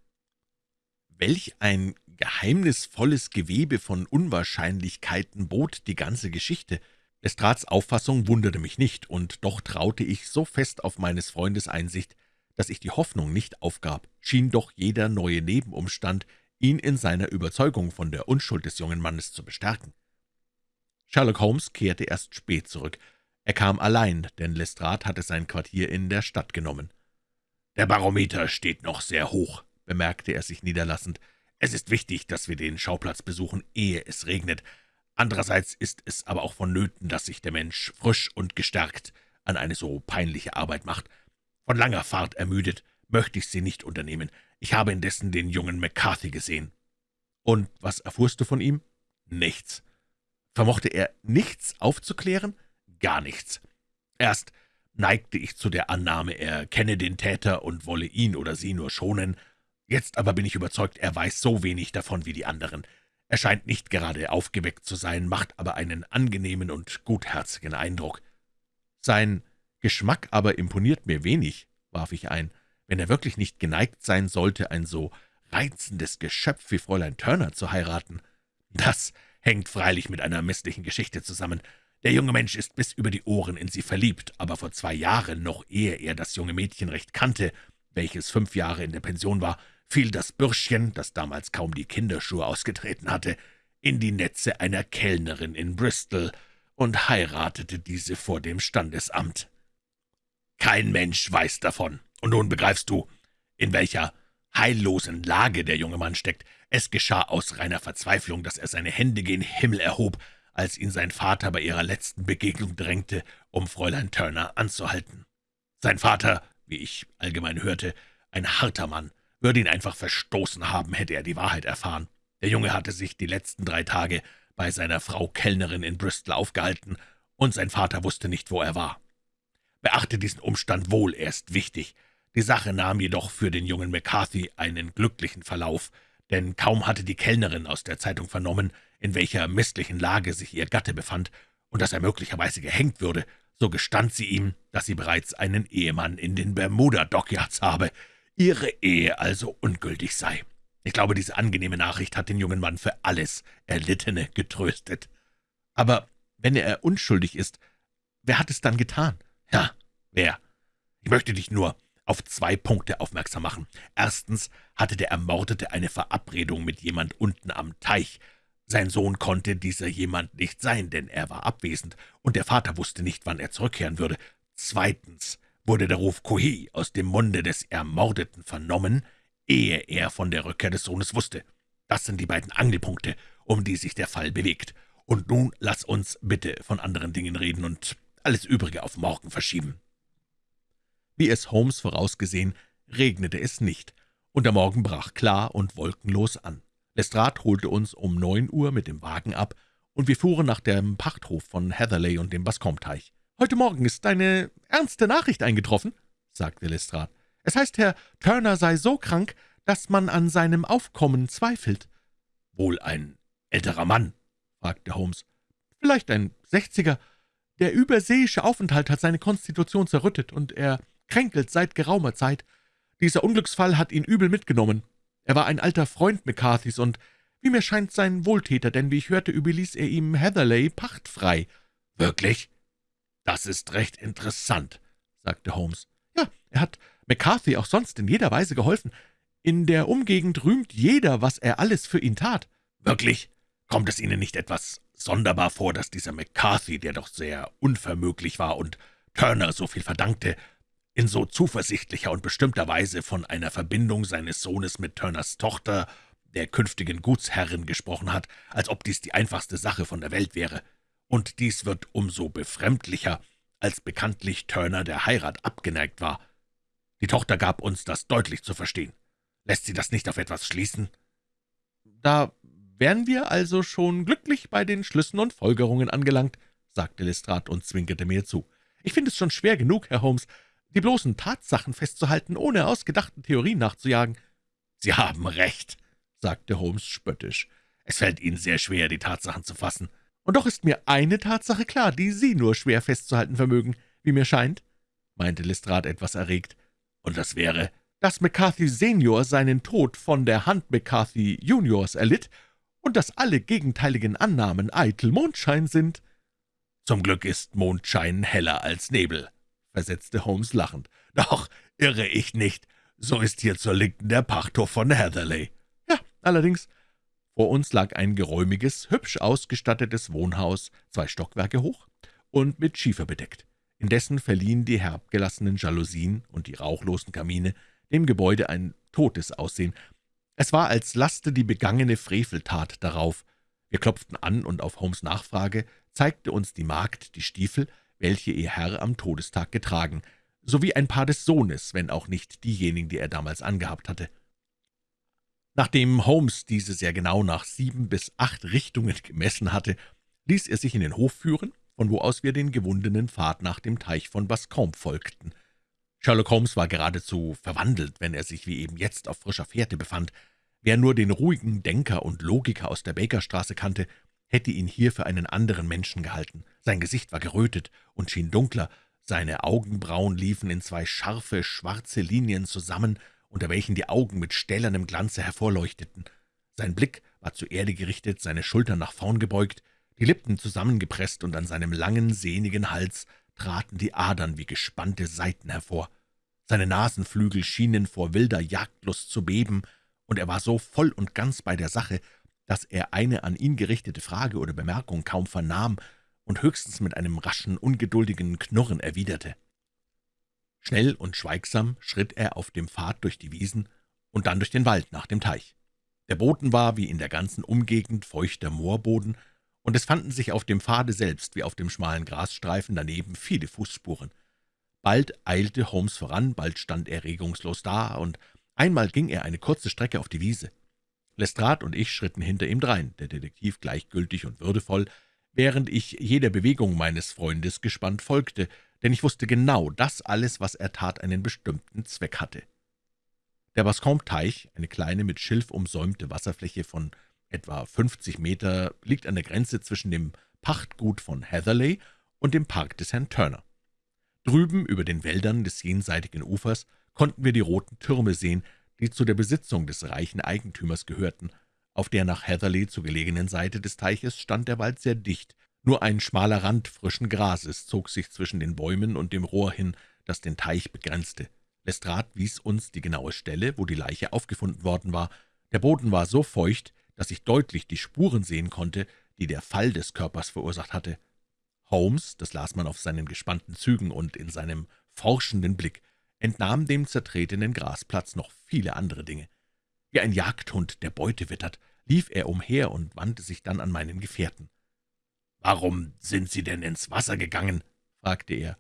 S1: Welch ein geheimnisvolles Gewebe von Unwahrscheinlichkeiten bot die ganze Geschichte. Lestrats Auffassung wunderte mich nicht, und doch traute ich so fest auf meines Freundes Einsicht, dass ich die Hoffnung nicht aufgab, schien doch jeder neue Nebenumstand, ihn in seiner Überzeugung von der Unschuld des jungen Mannes zu bestärken. Sherlock Holmes kehrte erst spät zurück. Er kam allein, denn Lestrade hatte sein Quartier in der Stadt genommen. »Der Barometer steht noch sehr hoch«, bemerkte er sich niederlassend. »Es ist wichtig, dass wir den Schauplatz besuchen, ehe es regnet. Andererseits ist es aber auch vonnöten, dass sich der Mensch frisch und gestärkt an eine so peinliche Arbeit macht. Von langer Fahrt ermüdet, möchte ich sie nicht unternehmen. Ich habe indessen den jungen McCarthy gesehen.« »Und was erfuhrst du von ihm?« »Nichts.« »Vermochte er nichts aufzuklären?« »Gar nichts. Erst neigte ich zu der Annahme, er kenne den Täter und wolle ihn oder sie nur schonen. Jetzt aber bin ich überzeugt, er weiß so wenig davon wie die anderen. Er scheint nicht gerade aufgeweckt zu sein, macht aber einen angenehmen und gutherzigen Eindruck. Sein Geschmack aber imponiert mir wenig, warf ich ein, wenn er wirklich nicht geneigt sein sollte, ein so reizendes Geschöpf wie Fräulein Turner zu heiraten. Das hängt freilich mit einer misslichen Geschichte zusammen. Der junge Mensch ist bis über die Ohren in sie verliebt, aber vor zwei Jahren, noch ehe er das junge Mädchen recht kannte, welches fünf Jahre in der Pension war, fiel das Bürschchen, das damals kaum die Kinderschuhe ausgetreten hatte, in die Netze einer Kellnerin in Bristol und heiratete diese vor dem Standesamt. Kein Mensch weiß davon. Und nun begreifst du, in welcher heillosen Lage der junge Mann steckt. Es geschah aus reiner Verzweiflung, dass er seine Hände gen Himmel erhob, als ihn sein Vater bei ihrer letzten Begegnung drängte, um Fräulein Turner anzuhalten. Sein Vater, wie ich allgemein hörte, ein harter Mann, würde ihn einfach verstoßen haben, hätte er die Wahrheit erfahren. Der Junge hatte sich die letzten drei Tage bei seiner Frau Kellnerin in Bristol aufgehalten, und sein Vater wusste nicht, wo er war. Beachte diesen Umstand wohl, er ist wichtig. Die Sache nahm jedoch für den jungen McCarthy einen glücklichen Verlauf, denn kaum hatte die Kellnerin aus der Zeitung vernommen, in welcher misslichen Lage sich ihr Gatte befand und dass er möglicherweise gehängt würde, so gestand sie ihm, dass sie bereits einen Ehemann in den Bermuda-Dockyards habe, ihre Ehe also ungültig sei. Ich glaube, diese angenehme Nachricht hat den jungen Mann für alles Erlittene getröstet. Aber wenn er unschuldig ist, wer hat es dann getan? Ja, wer? Ich möchte dich nur auf zwei Punkte aufmerksam machen. Erstens hatte der Ermordete eine Verabredung mit jemand unten am Teich. Sein Sohn konnte dieser jemand nicht sein, denn er war abwesend, und der Vater wusste nicht, wann er zurückkehren würde. Zweitens wurde der Ruf Kohi aus dem Munde des Ermordeten vernommen, ehe er von der Rückkehr des Sohnes wusste. Das sind die beiden Angelpunkte, um die sich der Fall bewegt. Und nun lass uns bitte von anderen Dingen reden und alles Übrige auf morgen verschieben.« Wie es Holmes vorausgesehen, regnete es nicht, und der Morgen brach klar und wolkenlos an. Lestrade holte uns um neun Uhr mit dem Wagen ab, und wir fuhren nach dem Pachthof von Heatherley und dem Bascomteich. »Heute Morgen ist eine ernste Nachricht eingetroffen«, sagte Lestrade.
S2: Es heißt, Herr Turner sei so krank, dass man an seinem Aufkommen zweifelt.«
S1: »Wohl ein älterer Mann?« fragte Holmes.
S2: »Vielleicht ein Sechziger. Der überseeische Aufenthalt hat seine Konstitution zerrüttet, und er kränkelt seit geraumer Zeit. Dieser Unglücksfall hat ihn übel mitgenommen. Er war ein alter Freund McCarthys und, wie mir scheint, sein Wohltäter, denn wie ich hörte, überließ er ihm Heatherley pachtfrei.«
S1: »Wirklich? Das ist recht interessant«, sagte Holmes.
S2: »Ja, er hat McCarthy auch sonst in jeder Weise geholfen. In der Umgegend rühmt jeder, was er alles für ihn tat.«
S1: »Wirklich? Kommt es Ihnen nicht etwas sonderbar vor, dass dieser McCarthy, der doch sehr unvermöglich war und Turner so viel verdankte, in so zuversichtlicher und bestimmter Weise von einer Verbindung seines Sohnes mit Turners Tochter, der künftigen Gutsherrin, gesprochen hat, als ob dies die einfachste Sache von der Welt wäre. Und dies wird umso befremdlicher, als bekanntlich Turner der Heirat abgeneigt war. Die Tochter gab uns das deutlich zu verstehen. Lässt sie das nicht auf etwas schließen?«
S2: »Da wären wir also schon glücklich bei den Schlüssen und Folgerungen angelangt«, sagte Lestrade und zwinkerte mir zu. »Ich finde es schon schwer genug, Herr Holmes, die bloßen Tatsachen festzuhalten, ohne ausgedachten Theorien nachzujagen.«
S1: »Sie haben recht«, sagte Holmes spöttisch. »Es fällt Ihnen sehr schwer, die Tatsachen zu fassen.«
S2: »Und doch ist mir eine Tatsache klar, die Sie nur schwer festzuhalten vermögen, wie mir scheint«, meinte Lestrade etwas erregt.
S1: »Und das wäre?«
S2: »Dass McCarthy Senior seinen Tod von der Hand McCarthy Juniors erlitt und dass alle gegenteiligen Annahmen eitel Mondschein sind.«
S1: »Zum Glück ist Mondschein heller als Nebel«, versetzte Holmes lachend. »Doch irre ich nicht, so ist hier zur Linken der Pachthof von Heatherley.«
S2: »Ja, allerdings.« Vor uns lag ein geräumiges, hübsch ausgestattetes Wohnhaus, zwei Stockwerke hoch und mit Schiefer bedeckt. Indessen verliehen die herabgelassenen Jalousien und die rauchlosen Kamine dem Gebäude ein totes Aussehen. Es war, als laste die begangene Freveltat darauf. Wir klopften an, und auf Holmes Nachfrage zeigte uns die Magd die Stiefel, welche ihr Herr am Todestag getragen, sowie ein Paar des Sohnes, wenn auch nicht diejenigen, die er damals angehabt hatte. Nachdem Holmes diese sehr genau nach sieben bis acht Richtungen gemessen hatte, ließ er sich in den Hof führen, von wo aus wir den gewundenen Pfad nach dem Teich von Bascombe folgten. Sherlock Holmes war geradezu verwandelt, wenn er sich wie eben jetzt auf frischer Fährte befand. Wer nur den ruhigen Denker und Logiker aus der Bakerstraße kannte, hätte ihn hier für einen anderen Menschen gehalten. Sein Gesicht war gerötet und schien dunkler, seine Augenbrauen liefen in zwei scharfe, schwarze Linien zusammen, unter welchen die Augen mit stählernem Glanze hervorleuchteten. Sein Blick war zur Erde gerichtet, seine Schultern nach vorn gebeugt, die Lippen zusammengepresst, und an seinem langen, sehnigen Hals traten die Adern wie gespannte Saiten hervor. Seine Nasenflügel schienen vor wilder Jagdlust zu beben, und er war so voll und ganz bei der Sache, dass er eine an ihn gerichtete Frage oder Bemerkung kaum vernahm und höchstens mit einem raschen, ungeduldigen Knurren erwiderte. Schnell und schweigsam schritt er auf dem Pfad durch die Wiesen und dann durch den Wald nach dem Teich. Der Boden war, wie in der ganzen Umgegend, feuchter Moorboden, und es fanden sich auf dem Pfade selbst wie auf dem schmalen Grasstreifen daneben viele Fußspuren. Bald eilte Holmes voran, bald stand er regungslos da, und einmal ging er eine kurze Strecke auf die Wiese. Lestrade und ich schritten hinter ihm drein, der Detektiv gleichgültig und würdevoll, während ich jeder Bewegung meines Freundes gespannt folgte, denn ich wusste genau, dass alles, was er tat, einen bestimmten Zweck hatte. Der Bascombe-Teich, eine kleine mit Schilf umsäumte Wasserfläche von etwa 50 Meter, liegt an der Grenze zwischen dem Pachtgut von Heatherley und dem Park des Herrn Turner. Drüben über den Wäldern des jenseitigen Ufers konnten wir die roten Türme sehen, die zu der Besitzung des reichen Eigentümers gehörten. Auf der nach Heatherley zu gelegenen Seite des Teiches stand der Wald sehr dicht, nur ein schmaler Rand frischen Grases zog sich zwischen den Bäumen und dem Rohr hin, das den Teich begrenzte. Lestrade wies uns die genaue Stelle, wo die Leiche aufgefunden worden war. Der Boden war so feucht, dass ich deutlich die Spuren sehen konnte, die der Fall des Körpers verursacht hatte. Holmes, das las man auf seinen gespannten Zügen und in seinem forschenden Blick, entnahm dem zertretenen Grasplatz noch viele andere Dinge. Wie ein Jagdhund, der Beute wittert, lief er umher und wandte sich dann an meinen Gefährten.
S1: »Warum sind Sie denn ins Wasser gegangen?« fragte er.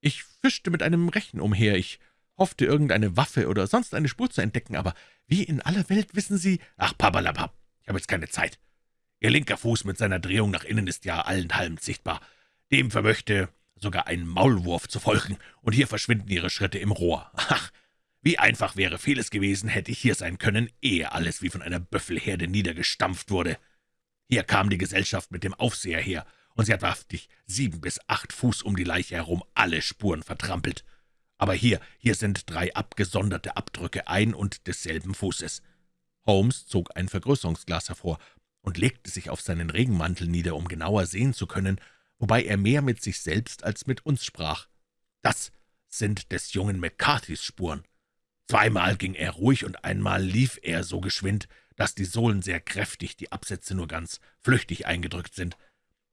S2: »Ich fischte mit einem Rechen umher. Ich hoffte, irgendeine Waffe oder sonst eine Spur zu entdecken, aber wie in aller Welt wissen Sie...«
S1: »Ach, Papalapap, ich habe jetzt keine Zeit. Ihr linker Fuß mit seiner Drehung nach innen ist ja allenthalben sichtbar. Dem vermöchte sogar ein Maulwurf zu folgen, und hier verschwinden Ihre Schritte im Rohr. Ach, Wie einfach wäre vieles gewesen, hätte ich hier sein können, ehe alles wie von einer Büffelherde niedergestampft wurde. Hier kam die Gesellschaft mit dem Aufseher her, und sie hat wahrhaftig sieben bis acht Fuß um die Leiche herum alle Spuren vertrampelt. Aber hier, hier sind drei abgesonderte Abdrücke ein und desselben Fußes. Holmes zog ein Vergrößerungsglas hervor und legte sich auf seinen Regenmantel nieder, um genauer sehen zu können, wobei er mehr mit sich selbst als mit uns sprach. »Das sind des jungen McCarthys Spuren. Zweimal ging er ruhig und einmal lief er so geschwind, dass die Sohlen sehr kräftig, die Absätze nur ganz flüchtig eingedrückt sind.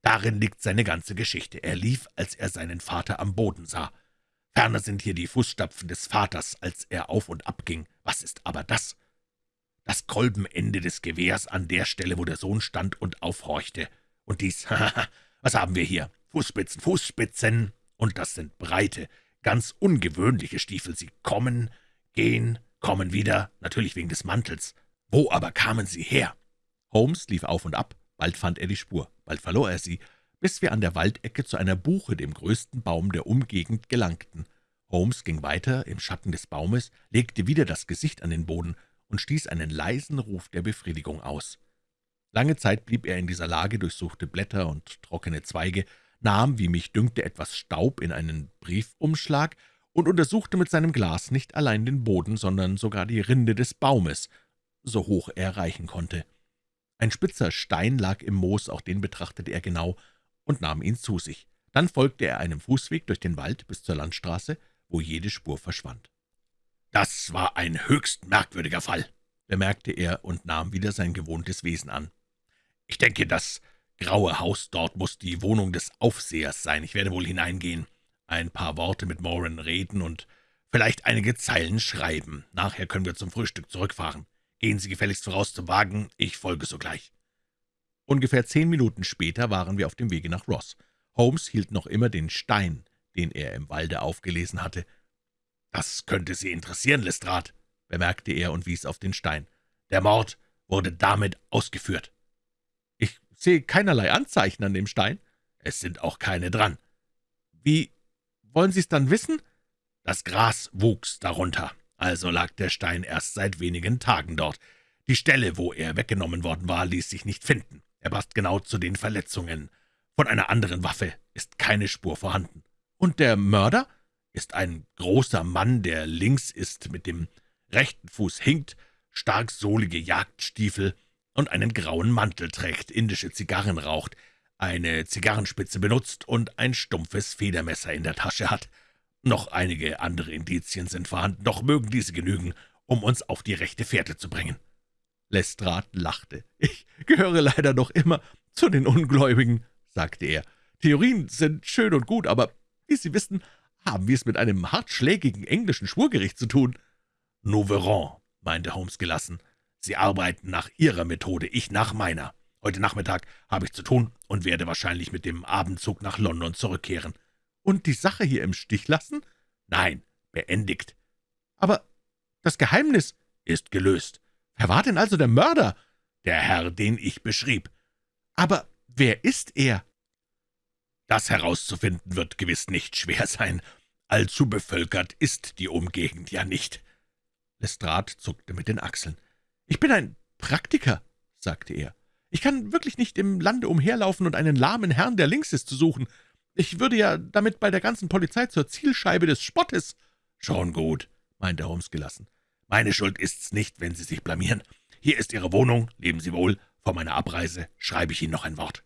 S1: Darin liegt seine ganze Geschichte. Er lief, als er seinen Vater am Boden sah. Ferner sind hier die Fußstapfen des Vaters, als er auf und ab ging. Was ist aber das? Das Kolbenende des Gewehrs an der Stelle, wo der Sohn stand und aufhorchte. Und dies, haha, [laughs] was haben wir hier? Fußspitzen, Fußspitzen, und das sind breite, ganz ungewöhnliche Stiefel. Sie kommen, gehen, kommen wieder, natürlich wegen des Mantels. Wo aber kamen sie her? Holmes lief auf und ab, bald fand er die Spur, bald verlor er sie, bis wir an der Waldecke zu einer Buche, dem größten Baum der Umgegend, gelangten. Holmes ging weiter im Schatten des Baumes, legte wieder das Gesicht an den Boden und stieß einen leisen Ruf der Befriedigung aus. Lange Zeit blieb er in dieser Lage, durchsuchte Blätter und trockene Zweige, nahm, wie mich dünkte, etwas Staub in einen Briefumschlag und untersuchte mit seinem Glas nicht allein den Boden, sondern sogar die Rinde des Baumes, so hoch er reichen konnte. Ein spitzer Stein lag im Moos, auch den betrachtete er genau und nahm ihn zu sich. Dann folgte er einem Fußweg durch den Wald bis zur Landstraße, wo jede Spur verschwand. »Das war ein höchst merkwürdiger Fall«, bemerkte er und nahm wieder sein gewohntes Wesen an. »Ich denke, das graue Haus dort muss die Wohnung des Aufsehers sein. Ich werde wohl hineingehen, ein paar Worte mit Moran reden und vielleicht einige Zeilen schreiben. Nachher können wir zum Frühstück zurückfahren. Gehen Sie gefälligst voraus zum Wagen, ich folge sogleich.« Ungefähr zehn Minuten später waren wir auf dem Wege nach Ross. Holmes hielt noch immer den Stein, den er im Walde aufgelesen hatte. »Das könnte Sie interessieren, Lestrade«, bemerkte er und wies auf den Stein. »Der Mord wurde damit ausgeführt.« »Ich sehe keinerlei Anzeichen an dem Stein.« »Es sind auch keine dran.« »Wie wollen Sie es dann wissen?« »Das Gras wuchs darunter, also lag der Stein erst seit wenigen Tagen dort. Die Stelle, wo er weggenommen worden war, ließ sich nicht finden. Er passt genau zu den Verletzungen. Von einer anderen Waffe ist keine Spur vorhanden. Und der Mörder ist ein großer Mann, der links ist, mit dem rechten Fuß hinkt, stark sohlige Jagdstiefel und einen grauen Mantel trägt, indische Zigarren raucht, eine Zigarrenspitze benutzt und ein stumpfes Federmesser in der Tasche hat. Noch einige andere Indizien sind vorhanden, doch mögen diese genügen, um uns auf die rechte Fährte zu bringen.« Lestrade lachte. »Ich gehöre leider noch immer zu den Ungläubigen«, sagte er. »Theorien sind schön und gut, aber, wie Sie wissen, haben wir es mit einem hartschlägigen englischen Schwurgericht zu tun.« »Nous verrons«, meinte Holmes gelassen. »Sie arbeiten nach Ihrer Methode, ich nach meiner. Heute Nachmittag habe ich zu tun und werde wahrscheinlich mit dem Abendzug nach London zurückkehren.« »Und die Sache hier im Stich lassen?« »Nein, beendigt.« »Aber das Geheimnis ist gelöst. Wer war denn also der Mörder?« »Der Herr, den ich beschrieb.« »Aber wer ist er?« »Das herauszufinden wird gewiss nicht schwer sein. Allzu bevölkert ist die Umgegend ja nicht.« Lestrade zuckte mit den Achseln. »Ich bin ein Praktiker«, sagte er. »Ich kann wirklich nicht im Lande umherlaufen und einen lahmen Herrn, der links ist, zu suchen. Ich würde ja damit bei der ganzen Polizei zur Zielscheibe des Spottes.« »Schon gut«, meinte Holmes gelassen. »Meine Schuld ist's nicht, wenn Sie sich blamieren. Hier ist Ihre Wohnung, leben Sie wohl. Vor meiner Abreise schreibe ich Ihnen noch ein Wort.«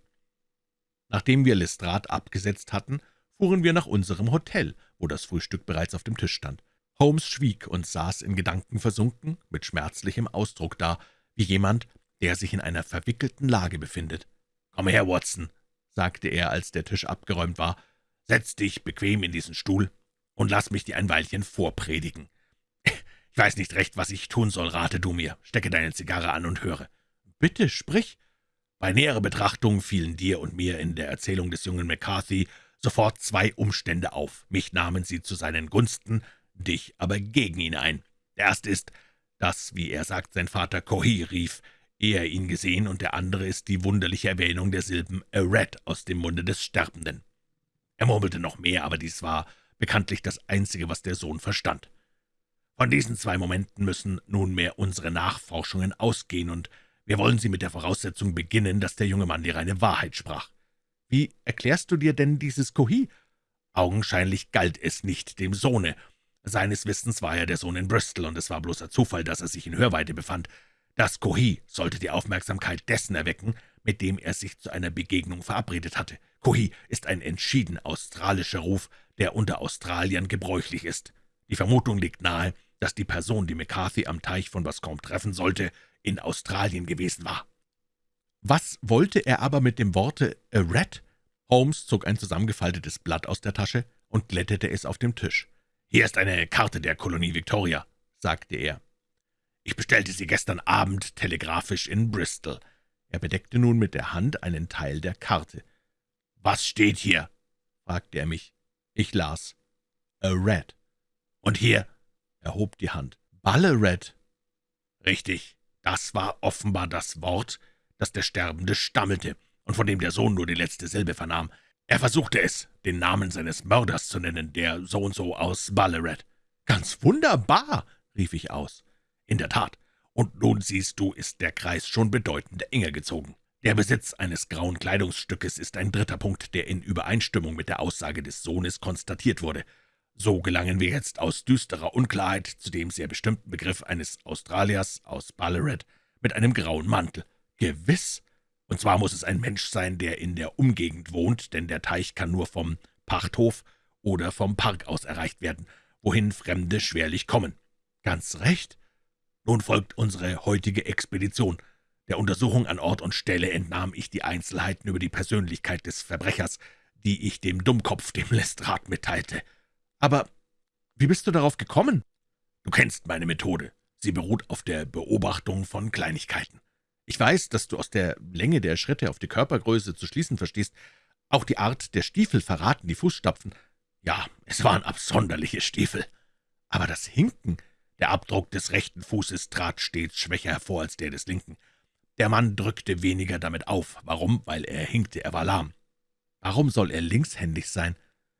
S1: Nachdem wir Lestrade abgesetzt hatten, fuhren wir nach unserem Hotel, wo das Frühstück bereits auf dem Tisch stand. Holmes schwieg und saß in Gedanken versunken, mit schmerzlichem Ausdruck da, wie jemand, der sich in einer verwickelten Lage befindet. »Komm her, Watson«, sagte er, als der Tisch abgeräumt war, »setz dich bequem in diesen Stuhl und lass mich dir ein Weilchen vorpredigen. [laughs] Ich weiß nicht recht, was ich tun soll, rate du mir. Stecke deine Zigarre an und höre.« »Bitte, sprich.« bei näherer Betrachtung fielen dir und mir in der Erzählung des jungen McCarthy sofort zwei Umstände auf. Mich nahmen sie zu seinen Gunsten, dich aber gegen ihn ein. Der erste ist, dass, wie er sagt, sein Vater Kohi rief, ehe er ihn gesehen, und der andere ist die wunderliche Erwähnung der Silben a rat aus dem Munde des Sterbenden. Er murmelte noch mehr, aber dies war bekanntlich das Einzige, was der Sohn verstand. Von diesen zwei Momenten müssen nunmehr unsere Nachforschungen ausgehen, und wir wollen sie mit der Voraussetzung beginnen, dass der junge Mann die reine Wahrheit sprach.
S2: Wie erklärst du dir denn dieses Kohi?
S1: Augenscheinlich galt es nicht dem Sohne. Seines Wissens war er der Sohn in Bristol, und es war bloßer Zufall, dass er sich in Hörweite befand. Das Kohi sollte die Aufmerksamkeit dessen erwecken, mit dem er sich zu einer Begegnung verabredet hatte. Kohi ist ein entschieden australischer Ruf, der unter Australiern gebräuchlich ist. Die Vermutung liegt nahe, dass die Person, die McCarthy am Teich von Bascombe treffen sollte, in Australien gewesen war.
S2: Was wollte er aber mit dem Worte »a rat«? Holmes zog ein zusammengefaltetes Blatt aus der Tasche und glättete es auf dem Tisch.
S1: »Hier ist eine Karte der Kolonie Victoria«, sagte er. »Ich bestellte sie gestern Abend telegrafisch in Bristol.«
S2: Er bedeckte nun mit der Hand einen Teil der Karte.
S1: »Was steht hier?« fragte er mich.
S2: Ich las. »A rat.«
S1: »Und hier?«
S2: Er hob die Hand. »Ballarat.«
S1: »Richtig, das war offenbar das Wort, das der Sterbende stammelte und von dem der Sohn nur die letzte Silbe vernahm. Er versuchte es, den Namen seines Mörders zu nennen, der so-und-so aus Ballarat.
S2: »Ganz wunderbar«, rief ich aus.
S1: »In der Tat. Und nun siehst du, ist der Kreis schon bedeutend enger gezogen. Der Besitz eines grauen Kleidungsstückes ist ein dritter Punkt, der in Übereinstimmung mit der Aussage des Sohnes konstatiert wurde. So gelangen wir jetzt aus düsterer Unklarheit zu dem sehr bestimmten Begriff eines Australiers aus Ballarat mit einem grauen Mantel. Gewiss. Und zwar muss es ein Mensch sein, der in der Umgegend wohnt, denn der Teich kann nur vom Pachthof oder vom Park aus erreicht werden, wohin Fremde schwerlich kommen.
S2: Ganz recht.
S1: Nun folgt unsere heutige Expedition. Der Untersuchung an Ort und Stelle entnahm ich die Einzelheiten über die Persönlichkeit des Verbrechers, die ich dem Dummkopf, dem Lestrade, mitteilte.
S2: Aber wie bist du darauf gekommen?
S1: Du kennst meine Methode. Sie beruht auf der Beobachtung von Kleinigkeiten.
S2: Ich weiß, dass du aus der Länge der Schritte auf die Körpergröße zu schließen verstehst. Auch die Art der Stiefel verraten die Fußstapfen.
S1: Ja, es waren absonderliche Stiefel.
S2: Aber das Hinken,
S1: der Abdruck des rechten Fußes trat stets schwächer hervor als der des linken. Der Mann drückte weniger damit auf. Warum? Weil er hinkte, er war lahm.
S2: Warum soll er linkshändig sein?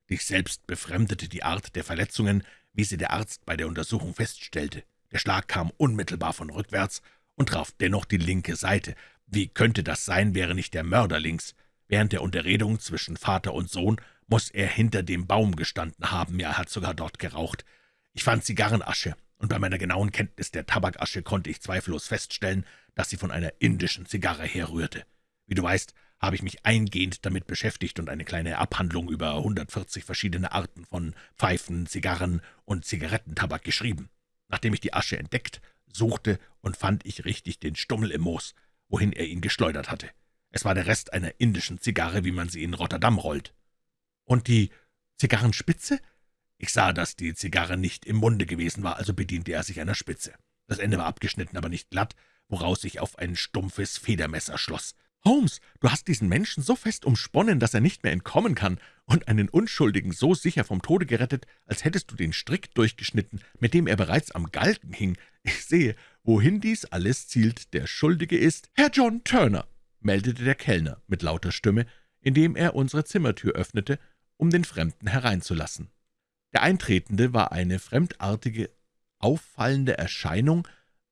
S1: Dich selbst befremdete die Art der Verletzungen, wie sie der Arzt bei der Untersuchung feststellte. Der Schlag kam unmittelbar von rückwärts und traf dennoch die linke Seite. Wie könnte das sein, wäre nicht der Mörder links? Während der Unterredung zwischen Vater und Sohn muss er hinter dem Baum gestanden haben, ja, er hat sogar dort geraucht. Ich fand Zigarrenasche, und bei meiner genauen Kenntnis der Tabakasche konnte ich zweifellos feststellen, dass sie von einer indischen Zigarre herrührte. Wie du weißt, habe ich mich eingehend damit beschäftigt und eine kleine Abhandlung über 140 verschiedene Arten von Pfeifen, Zigarren und Zigarettentabak geschrieben. Nachdem ich die Asche entdeckt suchte und fand ich richtig den Stummel im Moos, wohin er ihn geschleudert hatte. Es war der Rest einer indischen Zigarre, wie man sie in Rotterdam rollt.
S2: Und die Zigarrenspitze?
S1: Ich sah, dass die Zigarre nicht im Munde gewesen war, also bediente er sich einer Spitze. Das Ende war abgeschnitten, aber nicht glatt, woraus sich auf ein stumpfes Federmesser schloss.
S2: Holmes, du hast diesen Menschen so fest umsponnen, dass er nicht mehr entkommen kann, und einen Unschuldigen so sicher vom Tode gerettet, als hättest du den Strick durchgeschnitten, mit dem er bereits am Galgen hing. Ich sehe, wohin dies alles zielt. Der Schuldige ist Herr John Turner, meldete der Kellner mit lauter Stimme, indem er unsere Zimmertür öffnete, um den Fremden hereinzulassen. Der Eintretende war eine fremdartige, auffallende Erscheinung,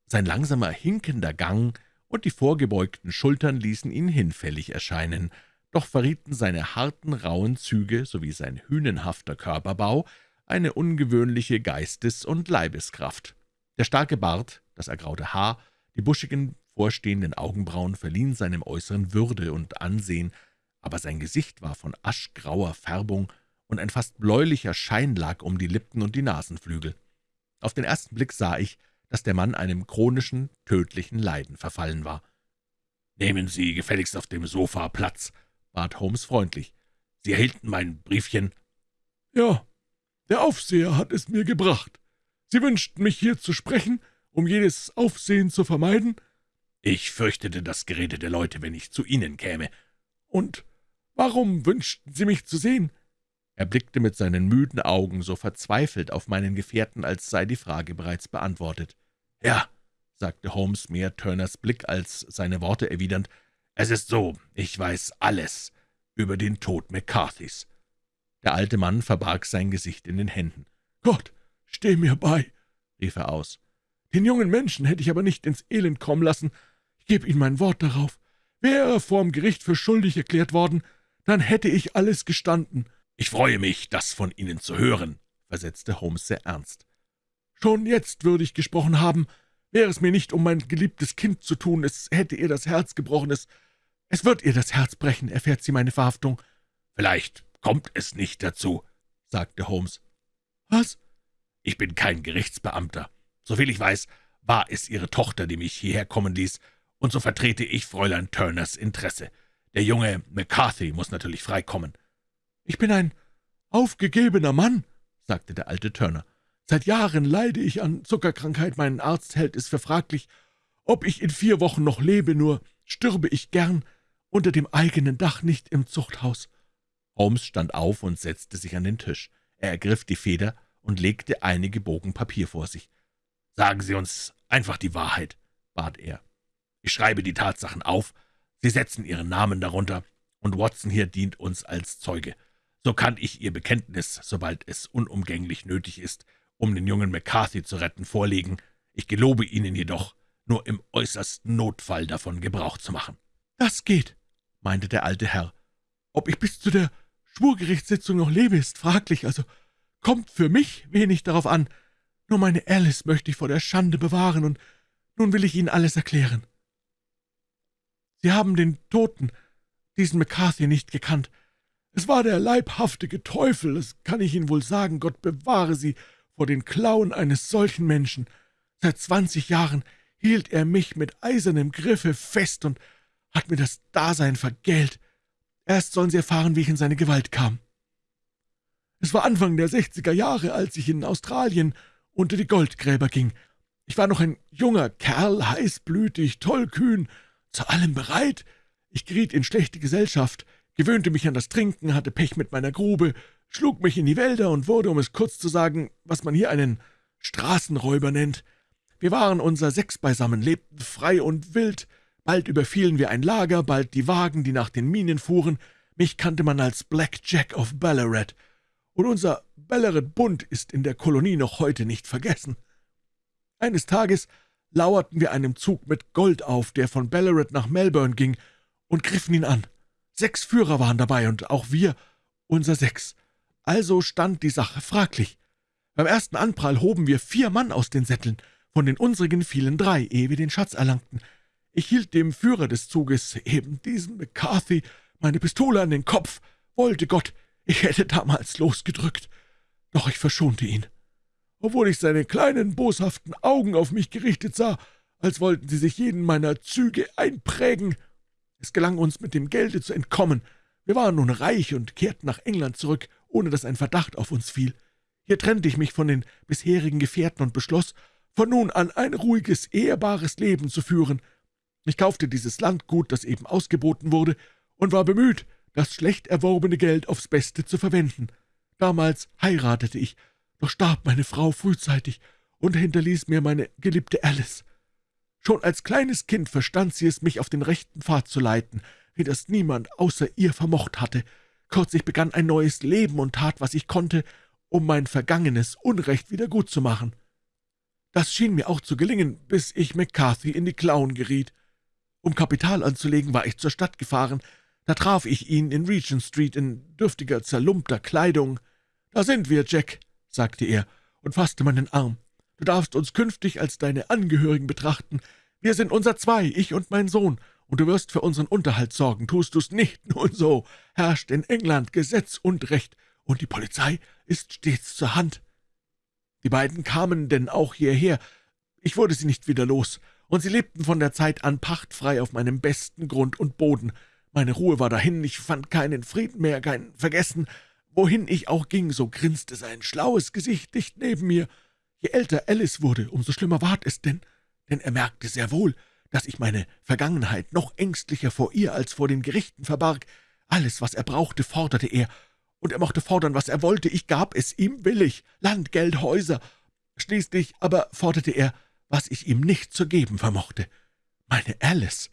S2: sein langsamer, hinkender Gang und die vorgebeugten Schultern ließen ihn hinfällig erscheinen, doch verrieten seine harten, rauen Züge sowie sein hünenhafter Körperbau eine ungewöhnliche Geistes- und Leibeskraft. Der starke Bart, das ergraute Haar, die buschigen, vorstehenden Augenbrauen verliehen seinem Äußeren Würde und Ansehen, aber sein Gesicht war von aschgrauer Färbung, und ein fast bläulicher Schein lag um die Lippen und die Nasenflügel. Auf den ersten Blick sah ich, dass der Mann einem chronischen, tödlichen Leiden verfallen war.
S1: »Nehmen Sie gefälligst auf dem Sofa Platz«, bat Holmes freundlich. »Sie erhielten mein Briefchen?«
S3: »Ja, der Aufseher hat es mir gebracht. Sie wünschten mich hier zu sprechen, um jedes Aufsehen zu vermeiden?«
S1: »Ich fürchtete das Gerede der Leute, wenn ich zu Ihnen käme.«
S3: »Und warum wünschten Sie mich zu sehen?«
S2: Er blickte mit seinen müden Augen so verzweifelt auf meinen Gefährten, als sei die Frage bereits beantwortet.
S1: »Ja«, sagte Holmes, mehr Turners Blick als seine Worte erwidernd, »es ist so, ich weiß alles über den Tod McCarthys.«
S2: Der alte Mann verbarg sein Gesicht in den Händen.
S3: »Gott, steh mir bei«,
S1: rief er aus.
S3: »Den jungen Menschen hätte ich aber nicht ins Elend kommen lassen. Ich gebe Ihnen mein Wort darauf. Wäre er vorm Gericht für schuldig erklärt worden, dann hätte ich alles gestanden.«
S1: »Ich freue mich, das von Ihnen zu hören«, versetzte Holmes sehr ernst.
S3: »Schon jetzt würde ich gesprochen haben, wäre es mir nicht um mein geliebtes Kind zu tun, es hätte ihr das Herz gebrochen, es, es wird ihr das Herz brechen, erfährt sie meine Verhaftung.«
S1: »Vielleicht kommt es nicht dazu«, sagte Holmes.
S3: »Was?«
S1: »Ich bin kein Gerichtsbeamter. Soviel ich weiß, war es Ihre Tochter, die mich hierher kommen ließ, und so vertrete ich Fräulein Turners Interesse. Der junge McCarthy muss natürlich freikommen.«
S3: »Ich bin ein aufgegebener Mann«, sagte der alte Turner. »Seit Jahren leide ich an Zuckerkrankheit. Mein Arzt hält es für fraglich, ob ich in vier Wochen noch lebe, nur stürbe ich gern unter dem eigenen Dach, nicht im Zuchthaus.«
S1: Holmes stand auf und setzte sich an den Tisch. Er ergriff die Feder und legte einige Bogen Papier vor sich. »Sagen Sie uns einfach die Wahrheit«, bat er. »Ich schreibe die Tatsachen auf, Sie setzen Ihren Namen darunter, und Watson hier dient uns als Zeuge. So kann ich Ihr Bekenntnis, sobald es unumgänglich nötig ist, um den jungen McCarthy zu retten, vorlegen. Ich gelobe Ihnen jedoch, nur im äußersten Notfall davon Gebrauch zu machen.«
S3: »Das geht«, meinte der alte Herr. »Ob ich bis zu der Schwurgerichtssitzung noch lebe, ist fraglich, also kommt für mich wenig darauf an. Nur meine Alice möchte ich vor der Schande bewahren, und nun will ich Ihnen alles erklären. Sie haben den Toten, diesen McCarthy, nicht gekannt. Es war der leibhaftige Teufel, das kann ich Ihnen wohl sagen, Gott bewahre Sie vor den Klauen eines solchen Menschen. Seit zwanzig Jahren hielt er mich mit eisernem Griffe fest und hat mir das Dasein vergällt. Erst sollen Sie erfahren, wie ich in seine Gewalt kam. Es war Anfang der sechziger Jahre, als ich in Australien unter die Goldgräber ging. Ich war noch ein junger Kerl, heißblütig, tollkühn, zu allem bereit. Ich geriet in schlechte Gesellschaft, gewöhnte mich an das Trinken, hatte Pech mit meiner Grube, schlug mich in die Wälder und wurde, um es kurz zu sagen, was man hier einen Straßenräuber nennt. Wir waren unser sechs beisammen, lebten frei und wild, bald überfielen wir ein Lager, bald die Wagen, die nach den Minen fuhren, mich kannte man als Black Jack of Ballarat, und unser Ballarat-Bund ist in der Kolonie noch heute nicht vergessen. Eines Tages lauerten wir einem Zug mit Gold auf, der von Ballarat nach Melbourne ging, und griffen ihn an. Sechs Führer waren dabei, und auch wir, unser sechs. Also stand die Sache fraglich. Beim ersten Anprall hoben wir vier Mann aus den Sätteln, von den unsrigen fielen drei, ehe wir den Schatz erlangten. Ich hielt dem Führer des Zuges, eben diesen McCarthy, meine Pistole an den Kopf. Wollte Gott, ich hätte damals losgedrückt. Doch ich verschonte ihn. Obwohl ich seine kleinen, boshaften Augen auf mich gerichtet sah, als wollten sie sich jeden meiner Züge einprägen. Es gelang uns, mit dem Gelde zu entkommen. Wir waren nun reich und kehrten nach England zurück, ohne dass ein Verdacht auf uns fiel. Hier trennte ich mich von den bisherigen Gefährten und beschloss, von nun an ein ruhiges, ehrbares Leben zu führen. Ich kaufte dieses Landgut, das eben ausgeboten wurde, und war bemüht, das schlecht erworbene Geld aufs Beste zu verwenden. Damals heiratete ich, doch starb meine Frau frühzeitig und hinterließ mir meine geliebte Alice. Schon als kleines Kind verstand sie es, mich auf den rechten Pfad zu leiten, wie das niemand außer ihr vermocht hatte. Kurz, ich begann ein neues Leben und tat, was ich konnte, um mein vergangenes Unrecht wieder gut zu machen. Das schien mir auch zu gelingen, bis ich McCarthy in die Klauen geriet. Um Kapital anzulegen, war ich zur Stadt gefahren. Da traf ich ihn in Regent Street in dürftiger, zerlumpter Kleidung. »Da sind wir, Jack«, sagte er und fasste meinen Arm. »Du darfst uns künftig als deine Angehörigen betrachten. Wir sind unser Zwei, ich und mein Sohn, und du wirst für unseren Unterhalt sorgen. Tust du's nicht, [laughs] nun so, herrscht in England Gesetz und Recht, und die Polizei ist stets zur Hand.« Die beiden kamen denn auch hierher. Ich wurde sie nicht wieder los, und sie lebten von der Zeit an pachtfrei auf meinem besten Grund und Boden. Meine Ruhe war dahin, ich fand keinen Frieden mehr, kein Vergessen, Wohin ich auch ging, so grinste sein schlaues Gesicht dicht neben mir. Je älter Alice wurde, umso schlimmer ward es denn, denn er merkte sehr wohl, dass ich meine Vergangenheit noch ängstlicher vor ihr als vor den Gerichten verbarg. Alles, was er brauchte, forderte er, und er mochte fordern, was er wollte, ich gab es ihm willig, Land, Geld, Häuser. Schließlich aber forderte er, was ich ihm nicht zu geben vermochte, meine Alice.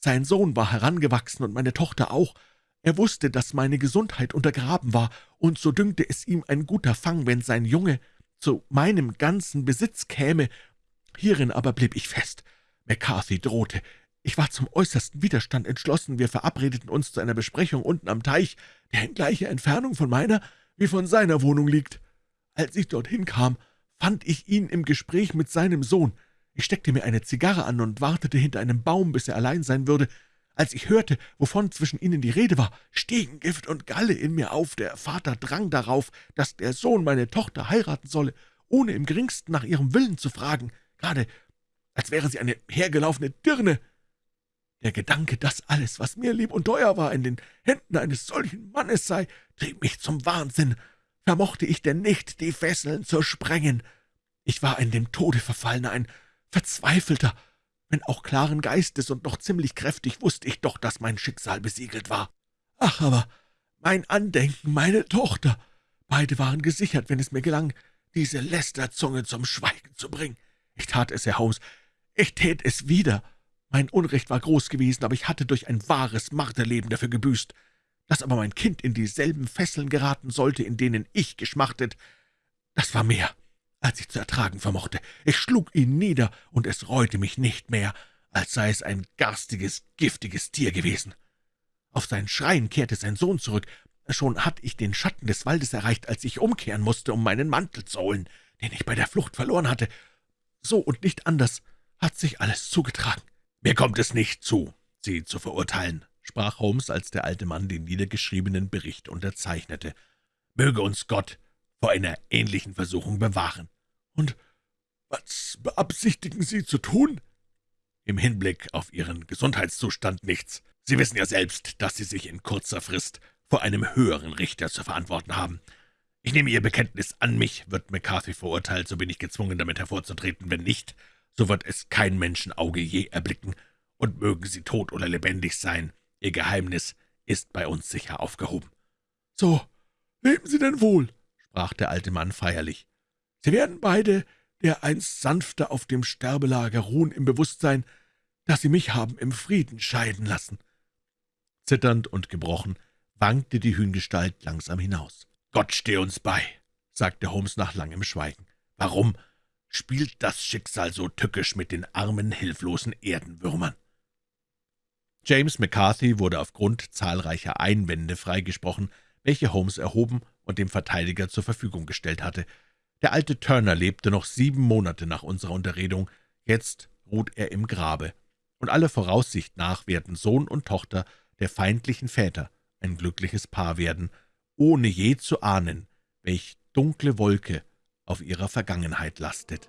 S3: Sein Sohn war herangewachsen und meine Tochter auch, er wusste, dass meine Gesundheit untergraben war, und so dünkte es ihm ein guter Fang, wenn sein Junge, zu meinem ganzen Besitz käme. Hierin aber blieb ich fest. McCarthy drohte. Ich war zum äußersten Widerstand entschlossen. Wir verabredeten uns zu einer Besprechung unten am Teich, der in gleicher Entfernung von meiner wie von seiner Wohnung liegt. Als ich dorthin kam, fand ich ihn im Gespräch mit seinem Sohn. Ich steckte mir eine Zigarre an und wartete hinter einem Baum, bis er allein sein würde. Als ich hörte, wovon zwischen ihnen die Rede war, stiegen Gift und Galle in mir auf. Der Vater drang darauf, dass der Sohn meine Tochter heiraten solle, ohne im geringsten nach ihrem Willen zu fragen, gerade als wäre sie eine hergelaufene Dirne. Der Gedanke, dass alles, was mir lieb und teuer war, in den Händen eines solchen Mannes sei, trieb mich zum Wahnsinn. Vermochte ich denn nicht, die Fesseln zu sprengen? Ich war in dem Tode verfallener, ein verzweifelter, wenn auch klaren Geistes und noch ziemlich kräftig, wusste ich doch, dass mein Schicksal besiegelt war. Ach, aber mein Andenken, meine Tochter, beide waren gesichert, wenn es mir gelang, diese Lästerzunge zum Schweigen zu bringen. Ich tat es, Herr Holmes, ich tät es wieder. Mein Unrecht war groß gewesen, aber ich hatte durch ein wahres Marterleben dafür gebüßt. Dass aber mein Kind in dieselben Fesseln geraten sollte, in denen ich geschmachtet, das war mehr als ich zu ertragen vermochte. Ich schlug ihn nieder, und es reute mich nicht mehr, als sei es ein garstiges, giftiges Tier gewesen. Auf sein Schreien kehrte sein Sohn zurück. Schon hatte ich den Schatten des Waldes erreicht, als ich umkehren musste, um meinen Mantel zu holen, den ich bei der Flucht verloren hatte. So und nicht anders hat sich alles zugetragen. »Mir kommt es nicht zu, Sie zu verurteilen«, sprach Holmes, als der alte Mann den niedergeschriebenen Bericht unterzeichnete. »Möge uns Gott vor einer ähnlichen Versuchung bewahren. »Und was beabsichtigen Sie zu tun?« »Im Hinblick auf Ihren Gesundheitszustand nichts. Sie wissen ja selbst, dass Sie sich in kurzer Frist vor einem höheren Richter zu verantworten haben. Ich nehme Ihr Bekenntnis an mich. Wird McCarthy verurteilt, so bin ich gezwungen, damit hervorzutreten. Wenn nicht, so wird es kein Menschenauge je erblicken. Und mögen Sie tot oder lebendig sein, Ihr Geheimnis ist bei uns sicher aufgehoben.« »So, leben Sie denn wohl«, sprach der alte Mann feierlich. Sie werden beide dereinst sanfter auf dem Sterbelager ruhen im Bewusstsein, dass Sie mich haben im Frieden scheiden lassen.« Zitternd und gebrochen wankte die Hühngestalt langsam hinaus. »Gott steh uns bei«, sagte Holmes nach langem Schweigen. »Warum spielt das Schicksal so tückisch mit den armen, hilflosen Erdenwürmern?« James McCarthy wurde aufgrund zahlreicher Einwände freigesprochen, welche Holmes erhoben und dem Verteidiger zur Verfügung gestellt hatte. Der alte Turner lebte noch sieben Monate nach unserer Unterredung, jetzt ruht er im Grabe, und alle Voraussicht nach werden Sohn und Tochter der feindlichen Väter ein glückliches Paar werden, ohne je zu ahnen, welch dunkle Wolke auf ihrer Vergangenheit lastet.